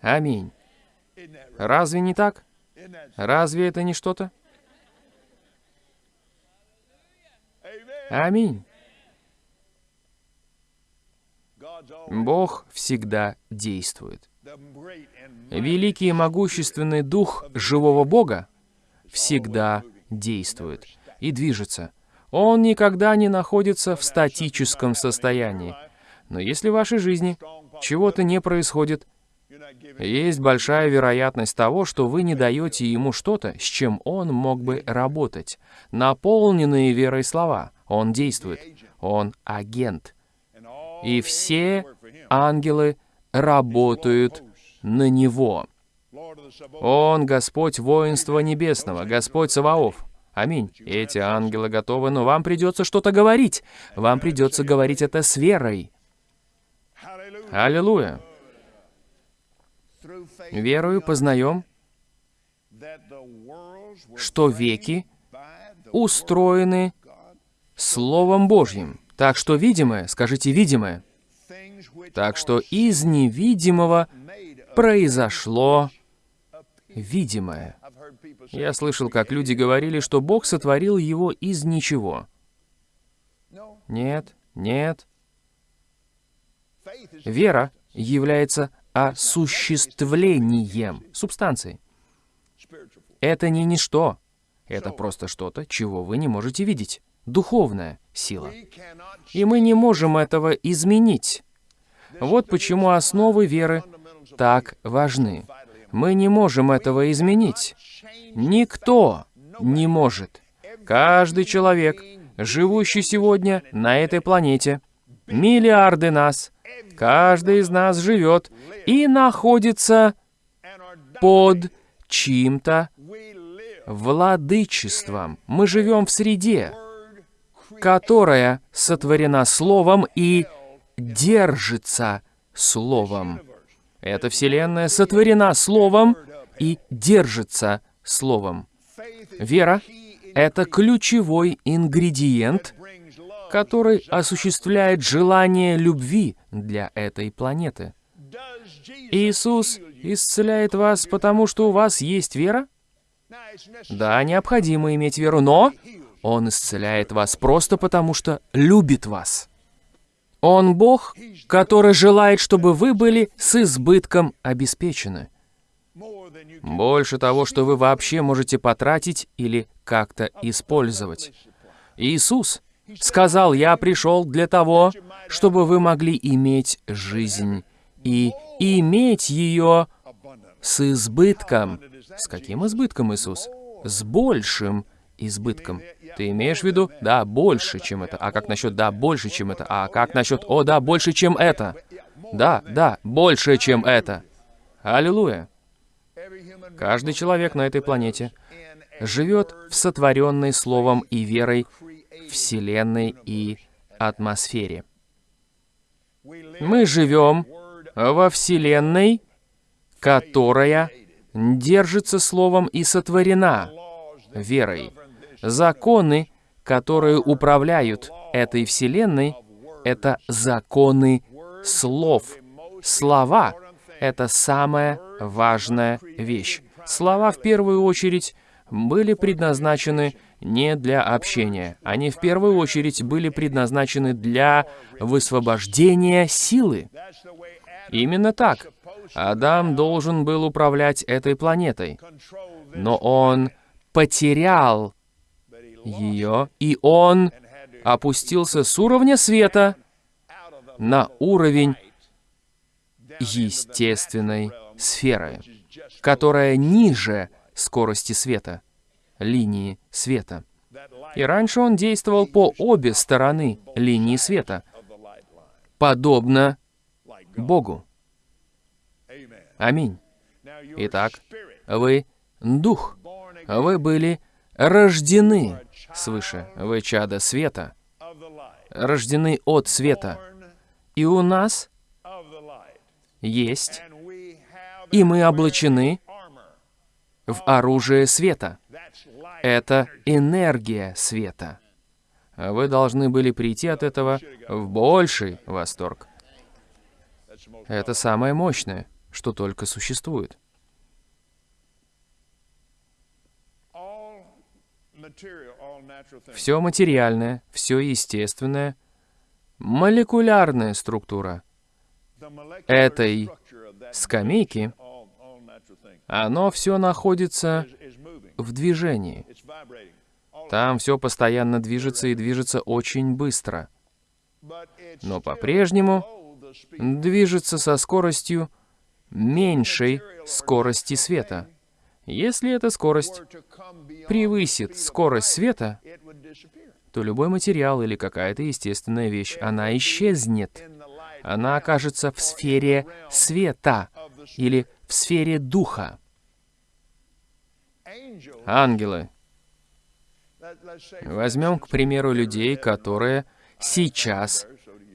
[SPEAKER 1] Аминь. Разве не так? Разве это не что-то? Аминь. Бог всегда действует. Великий и могущественный Дух живого Бога всегда действует и движется. Он никогда не находится в статическом состоянии. Но если в вашей жизни чего-то не происходит, есть большая вероятность того, что вы не даете ему что-то, с чем он мог бы работать. Наполненные верой слова. Он действует. Он агент и все ангелы работают на Него. Он Господь воинства небесного, Господь Саваоф. Аминь. Эти ангелы готовы, но вам придется что-то говорить. Вам придется говорить это с верой. Аллилуйя. Верою познаем, что веки устроены Словом Божьим. Так что видимое, скажите видимое. Так что из невидимого произошло видимое. Я слышал, как люди говорили, что Бог сотворил его из ничего. Нет, нет. Вера является осуществлением субстанции. Это не ничто. Это просто что-то, чего вы не можете видеть духовная сила. И мы не можем этого изменить. Вот почему основы веры так важны. Мы не можем этого изменить. Никто не может. Каждый человек, живущий сегодня на этой планете, миллиарды нас, каждый из нас живет и находится под чьим-то владычеством. Мы живем в среде, которая сотворена Словом и держится Словом. Эта Вселенная сотворена Словом и держится Словом. Вера — это ключевой ингредиент, который осуществляет желание любви для этой планеты. Иисус исцеляет вас, потому что у вас есть вера? Да, необходимо иметь веру, но он исцеляет вас просто потому, что любит вас. Он Бог, который желает, чтобы вы были с избытком обеспечены. Больше того, что вы вообще можете потратить или как-то использовать. Иисус сказал, «Я пришел для того, чтобы вы могли иметь жизнь и иметь ее с избытком». С каким избытком, Иисус? с большим избытком. Ты имеешь в виду? Да, больше, чем это. А как насчет да, больше, чем это? А как насчет о, да, больше, чем это? Да, да, больше, чем это. Аллилуйя. Каждый человек на этой планете живет в сотворенной словом и верой Вселенной и атмосфере. Мы живем во Вселенной, которая держится словом и сотворена верой. Законы, которые управляют этой Вселенной, это законы слов. Слова — это самая важная вещь. Слова, в первую очередь, были предназначены не для общения. Они в первую очередь были предназначены для высвобождения силы. Именно так. Адам должен был управлять этой планетой. Но он потерял ее, и он опустился с уровня света на уровень естественной сферы, которая ниже скорости света, линии света. И раньше он действовал по обе стороны линии света, подобно Богу. Аминь. Итак, вы дух. Вы были рождены свыше. Вы чада света. Рождены от света. И у нас есть, и мы облачены в оружие света. Это энергия света. Вы должны были прийти от этого в больший восторг. Это самое мощное, что только существует. Все материальное, все естественное, молекулярная структура этой скамейки, оно все находится в движении. Там все постоянно движется и движется очень быстро. Но по-прежнему движется со скоростью меньшей скорости света. Если эта скорость превысит скорость света, то любой материал или какая-то естественная вещь, она исчезнет. Она окажется в сфере света или в сфере духа. Ангелы. Возьмем, к примеру, людей, которые сейчас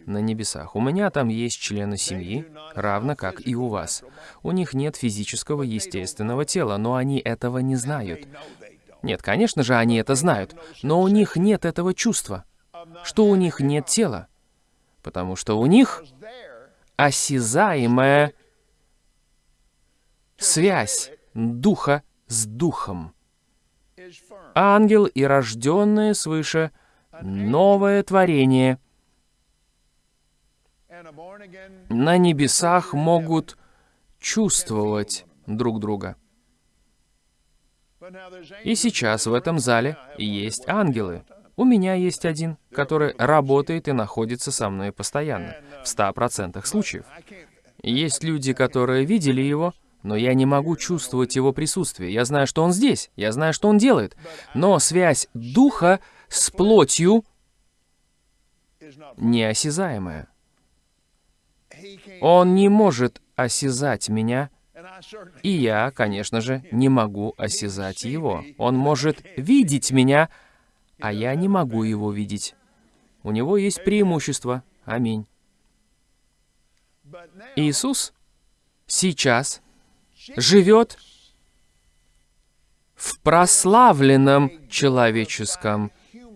[SPEAKER 1] на небесах. У меня там есть члены семьи, равно как и у вас. У них нет физического естественного тела, но они этого не знают. Нет, конечно же, они это знают, но у них нет этого чувства, что у них нет тела, потому что у них осязаемая связь духа с духом. Ангел и рожденное свыше новое творение на небесах могут чувствовать друг друга. И сейчас в этом зале есть ангелы. У меня есть один, который работает и находится со мной постоянно, в 100% случаев. Есть люди, которые видели его, но я не могу чувствовать его присутствие. Я знаю, что он здесь, я знаю, что он делает. Но связь духа с плотью неосязаемая. Он не может осязать меня, и я, конечно же, не могу осязать его. Он может видеть меня, а я не могу его видеть. У него есть преимущество. Аминь. Иисус сейчас живет в прославленном человеческом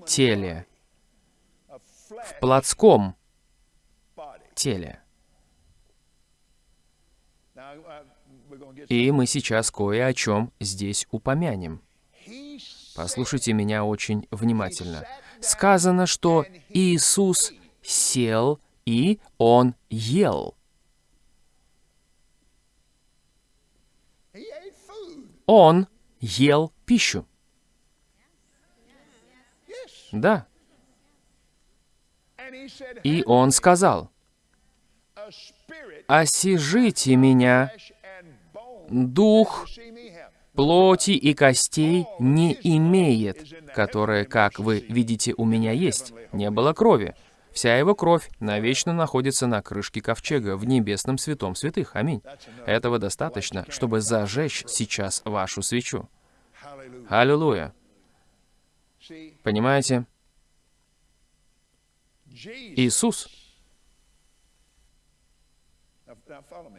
[SPEAKER 1] теле, в плотском теле. И мы сейчас кое о чем здесь упомянем. Послушайте меня очень внимательно. Сказано, что Иисус сел и Он ел. Он ел пищу. Да. И он сказал, «Осижите меня, дух, плоти и костей не имеет, которое, как вы видите, у меня есть. Не было крови. Вся его кровь навечно находится на крышке ковчега в небесном святом святых. Аминь. Этого достаточно, чтобы зажечь сейчас вашу свечу. Аллилуйя. Понимаете? Иисус,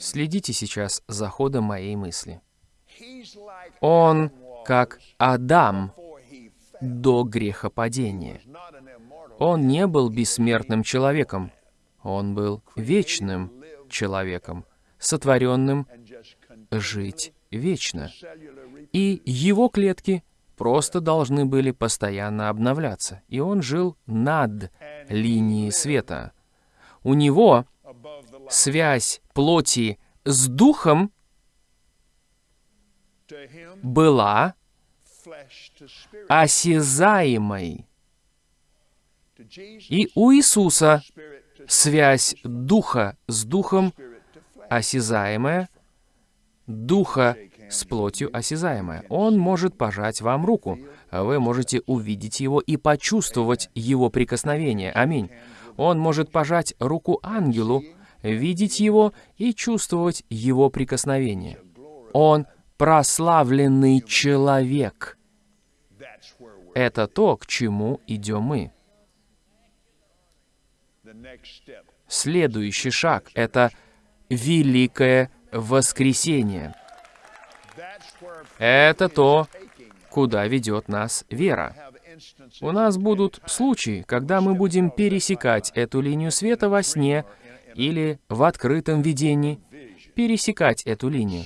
[SPEAKER 1] следите сейчас за ходом моей мысли. Он как Адам до грехопадения. Он не был бессмертным человеком. Он был вечным человеком, сотворенным жить вечно. И его клетки просто должны были постоянно обновляться. И он жил над линией света. У него связь плоти с духом была осязаемой. И у Иисуса связь духа с духом осязаемая, духа с плотью осязаемая. Он может пожать вам руку. Вы можете увидеть его и почувствовать его прикосновение. Аминь. Он может пожать руку ангелу, видеть его и чувствовать его прикосновение. Он прославленный человек. Это то, к чему идем мы. Следующий шаг — это великое воскресение. Это то, куда ведет нас вера. У нас будут случаи, когда мы будем пересекать эту линию света во сне или в открытом видении, пересекать эту линию.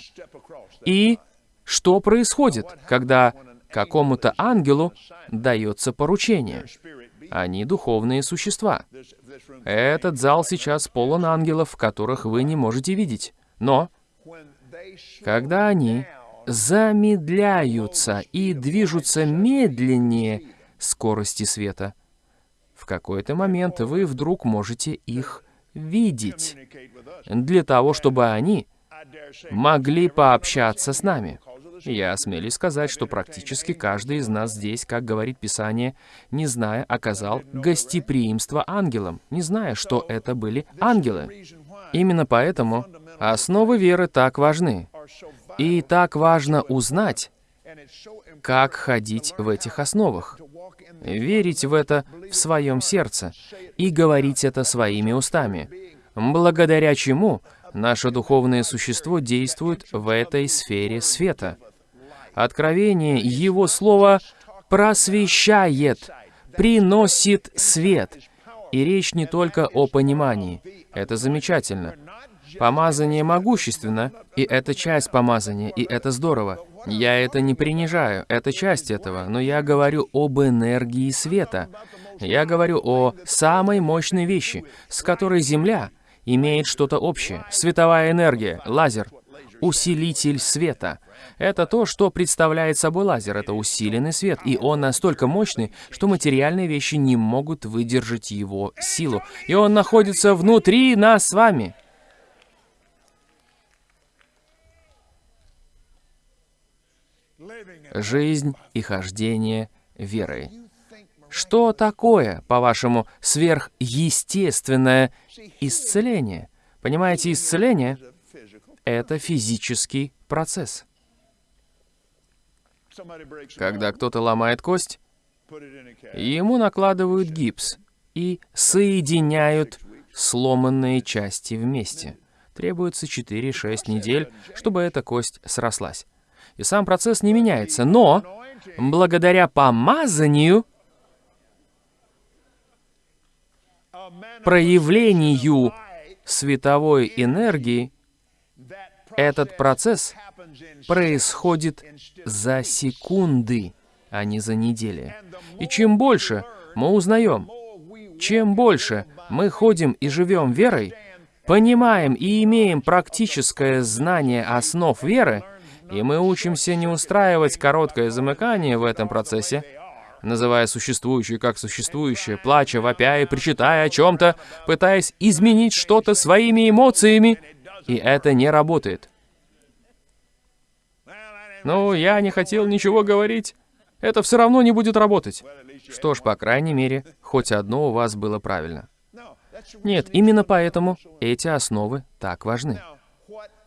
[SPEAKER 1] И что происходит, когда какому-то ангелу дается поручение? Они духовные существа. Этот зал сейчас полон ангелов, которых вы не можете видеть. Но, когда они замедляются и движутся медленнее скорости света, в какой-то момент вы вдруг можете их видеть, для того, чтобы они могли пообщаться с нами. Я осмелюсь сказать, что практически каждый из нас здесь, как говорит Писание, не зная, оказал гостеприимство ангелам, не зная, что это были ангелы. Именно поэтому основы веры так важны. И так важно узнать, как ходить в этих основах, верить в это в своем сердце и говорить это своими устами, благодаря чему наше духовное существо действует в этой сфере света. Откровение Его Слова просвещает, приносит свет. И речь не только о понимании. Это замечательно. Помазание могущественно, и это часть помазания, и это здорово. Я это не принижаю, это часть этого, но я говорю об энергии света. Я говорю о самой мощной вещи, с которой Земля имеет что-то общее. Световая энергия, лазер, усилитель света. Это то, что представляет собой лазер. Это усиленный свет, и он настолько мощный, что материальные вещи не могут выдержать его силу. И он находится внутри нас с вами. Жизнь и хождение верой. Что такое, по-вашему, сверхъестественное исцеление? Понимаете, исцеление — это физический процесс. Когда кто-то ломает кость, ему накладывают гипс и соединяют сломанные части вместе. Требуется 4-6 недель, чтобы эта кость срослась и сам процесс не меняется. Но благодаря помазанию, проявлению световой энергии, этот процесс происходит за секунды, а не за недели. И чем больше мы узнаем, чем больше мы ходим и живем верой, понимаем и имеем практическое знание основ веры, и мы учимся не устраивать короткое замыкание в этом процессе, называя существующее как существующее, плача, вопя и причитая о чем-то, пытаясь изменить что-то своими эмоциями, и это не работает. Ну, я не хотел ничего говорить. Это все равно не будет работать. Что ж, по крайней мере, хоть одно у вас было правильно. Нет, именно поэтому эти основы так важны.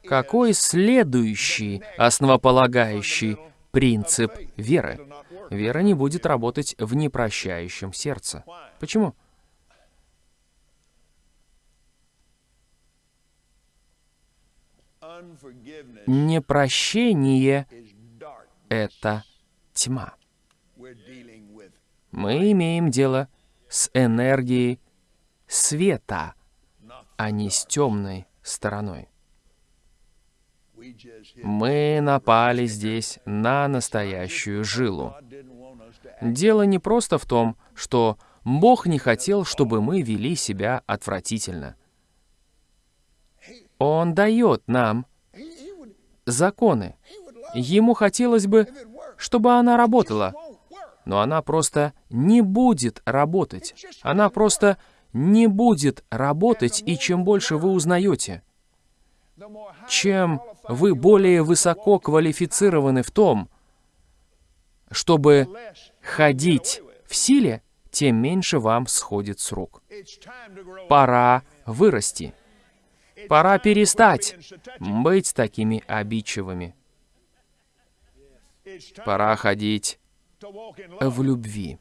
[SPEAKER 1] Какой следующий основополагающий принцип веры? Вера не будет работать в непрощающем сердце. Почему? Непрощение — это тьма. Мы имеем дело с энергией света, а не с темной стороной. Мы напали здесь на настоящую жилу. Дело не просто в том, что Бог не хотел, чтобы мы вели себя отвратительно. Он дает нам законы. Ему хотелось бы, чтобы она работала, но она просто не будет работать. Она просто не будет работать, и чем больше вы узнаете, чем вы более высоко квалифицированы в том, чтобы ходить в силе, тем меньше вам сходит с рук. Пора вырасти. Пора перестать быть такими обидчивыми. Пора ходить в любви.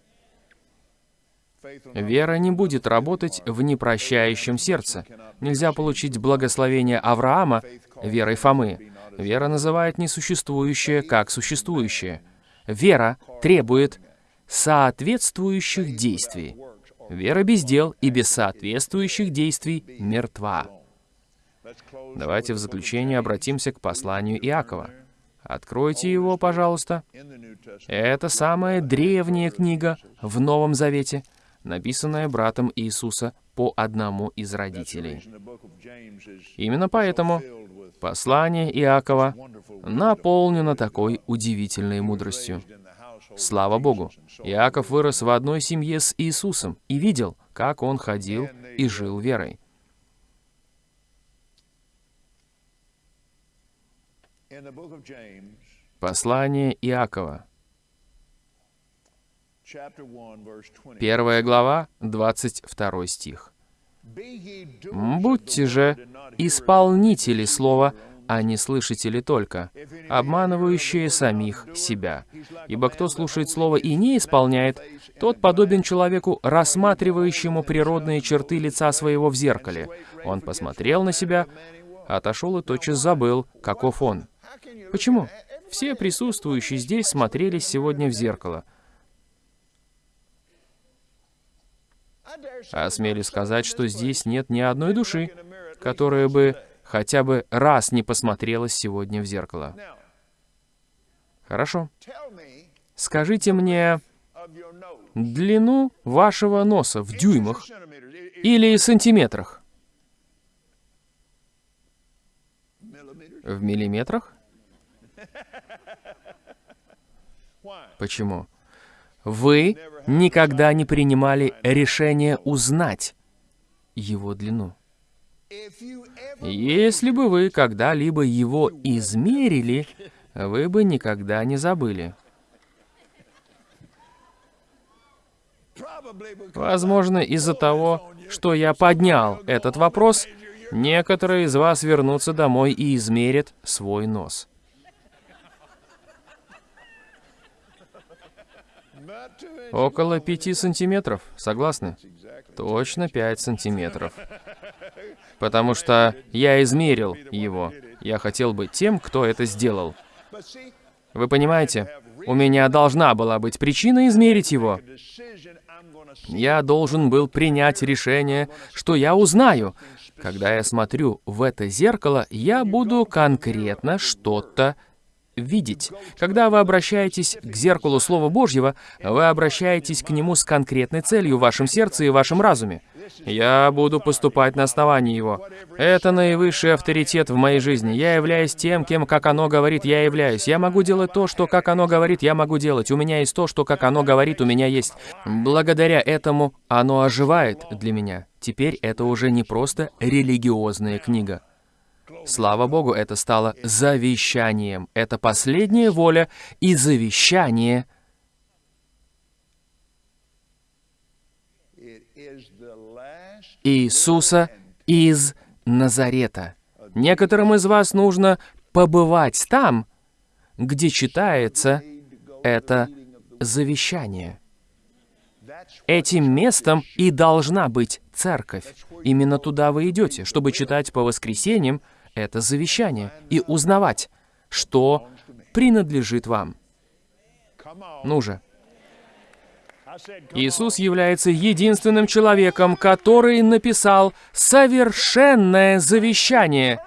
[SPEAKER 1] Вера не будет работать в непрощающем сердце. Нельзя получить благословение Авраама верой Фомы. Вера называет несуществующее как существующее. Вера требует соответствующих действий. Вера без дел и без соответствующих действий мертва. Давайте в заключение обратимся к посланию Иакова. Откройте его, пожалуйста. Это самая древняя книга в Новом Завете, написанная братом Иисуса по одному из родителей. Именно поэтому послание Иакова наполнено такой удивительной мудростью. Слава Богу! Иаков вырос в одной семье с Иисусом и видел, как он ходил и жил верой. Послание Иакова. Первая глава, 22 стих. «Будьте же исполнители слова, а не слышатели только, обманывающие самих себя. Ибо кто слушает слово и не исполняет, тот подобен человеку, рассматривающему природные черты лица своего в зеркале. Он посмотрел на себя, отошел и тотчас забыл, каков он. Почему? Все присутствующие здесь смотрелись сегодня в зеркало. Осмелюсь сказать, что здесь нет ни одной души, которая бы хотя бы раз не посмотрелась сегодня в зеркало. Хорошо. Скажите мне длину вашего носа в дюймах или сантиметрах? В миллиметрах? Почему? Вы никогда не принимали решение узнать его длину. Если бы вы когда-либо его измерили, вы бы никогда не забыли. Возможно, из-за того, что я поднял этот вопрос, некоторые из вас вернутся домой и измерят свой нос. Около пяти сантиметров, согласны? Точно пять сантиметров. Потому что я измерил его. Я хотел быть тем, кто это сделал. Вы понимаете, у меня должна была быть причина измерить его. Я должен был принять решение, что я узнаю. Когда я смотрю в это зеркало, я буду конкретно что-то видеть. Когда вы обращаетесь к зеркалу Слова Божьего, вы обращаетесь к нему с конкретной целью в вашем сердце и вашем разуме. Я буду поступать на основании его. Это наивысший авторитет в моей жизни. Я являюсь тем, кем, как оно говорит, я являюсь. Я могу делать то, что, как оно говорит, я могу делать. У меня есть то, что, как оно говорит, у меня есть. Благодаря этому оно оживает для меня. Теперь это уже не просто религиозная книга. Слава Богу, это стало завещанием. Это последняя воля и завещание Иисуса из Назарета. Некоторым из вас нужно побывать там, где читается это завещание. Этим местом и должна быть церковь. Именно туда вы идете, чтобы читать по воскресеньям это завещание и узнавать, что принадлежит вам. Ну же. Иисус является единственным человеком, который написал совершенное завещание.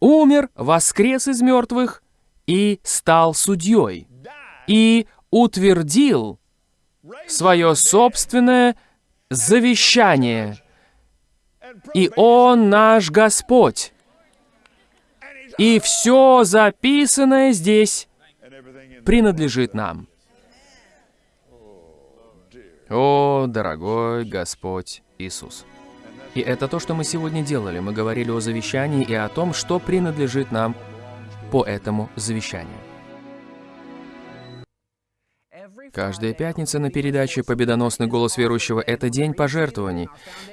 [SPEAKER 1] Умер, воскрес из мертвых и стал судьей. И утвердил свое собственное завещание. И Он наш Господь. И все записанное здесь принадлежит нам. О, дорогой Господь Иисус. И это то, что мы сегодня делали. Мы говорили о завещании и о том, что принадлежит нам по этому завещанию. Каждая пятница на передаче «Победоносный голос верующего» — это день пожертвований.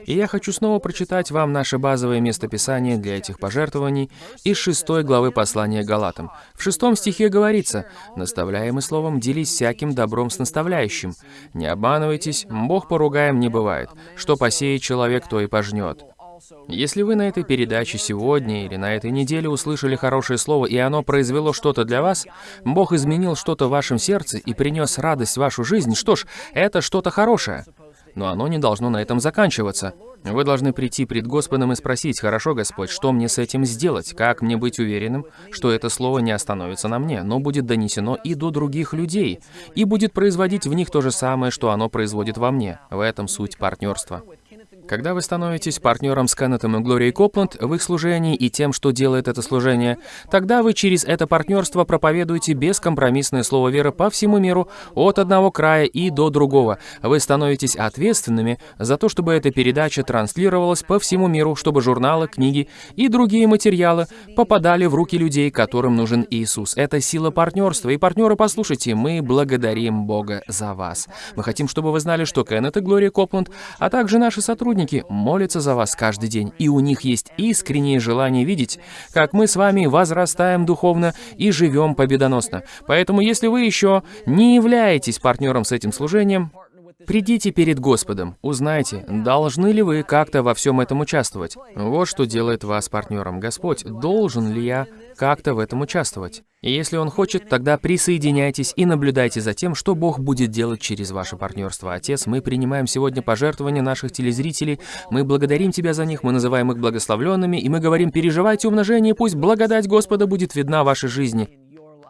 [SPEAKER 1] И я хочу снова прочитать вам наше базовое местописание для этих пожертвований из шестой главы послания Галатам. В шестом стихе говорится «Наставляемый словом делись всяким добром с наставляющим. Не обманывайтесь, Бог поругаем не бывает. Что посеет человек, то и пожнет». Если вы на этой передаче сегодня или на этой неделе услышали хорошее слово, и оно произвело что-то для вас, Бог изменил что-то в вашем сердце и принес радость в вашу жизнь, что ж, это что-то хорошее. Но оно не должно на этом заканчиваться. Вы должны прийти пред Господом и спросить, «Хорошо, Господь, что мне с этим сделать? Как мне быть уверенным, что это слово не остановится на мне, но будет донесено и до других людей, и будет производить в них то же самое, что оно производит во мне?» В этом суть партнерства. Когда вы становитесь партнером с Кеннетом и Глорией Копланд в их служении и тем, что делает это служение, тогда вы через это партнерство проповедуете бескомпромиссное слово веры по всему миру, от одного края и до другого. Вы становитесь ответственными за то, чтобы эта передача транслировалась по всему миру, чтобы журналы, книги и другие материалы попадали в руки людей, которым нужен Иисус. Это сила партнерства. И партнеры, послушайте, мы благодарим Бога за вас. Мы хотим, чтобы вы знали, что Кеннет и Глория Копланд, а также наши сотрудники, молятся за вас каждый день, и у них есть искреннее желание видеть, как мы с вами возрастаем духовно и живем победоносно. Поэтому, если вы еще не являетесь партнером с этим служением, Придите перед Господом, узнайте, должны ли вы как-то во всем этом участвовать. Вот что делает вас партнером. Господь, должен ли я как-то в этом участвовать? И если Он хочет, тогда присоединяйтесь и наблюдайте за тем, что Бог будет делать через ваше партнерство. Отец, мы принимаем сегодня пожертвования наших телезрителей, мы благодарим Тебя за них, мы называем их благословленными, и мы говорим, переживайте умножение, пусть благодать Господа будет видна в вашей жизни.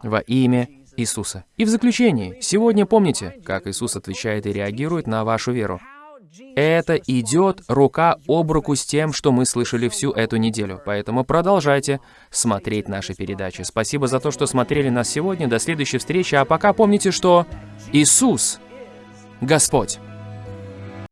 [SPEAKER 1] Во имя Иисуса. И в заключении, сегодня помните, как Иисус отвечает и реагирует на вашу веру. Это идет рука об руку с тем, что мы слышали всю эту неделю. Поэтому продолжайте смотреть наши передачи. Спасибо за то, что смотрели нас сегодня. До следующей встречи. А пока помните, что Иисус — Господь.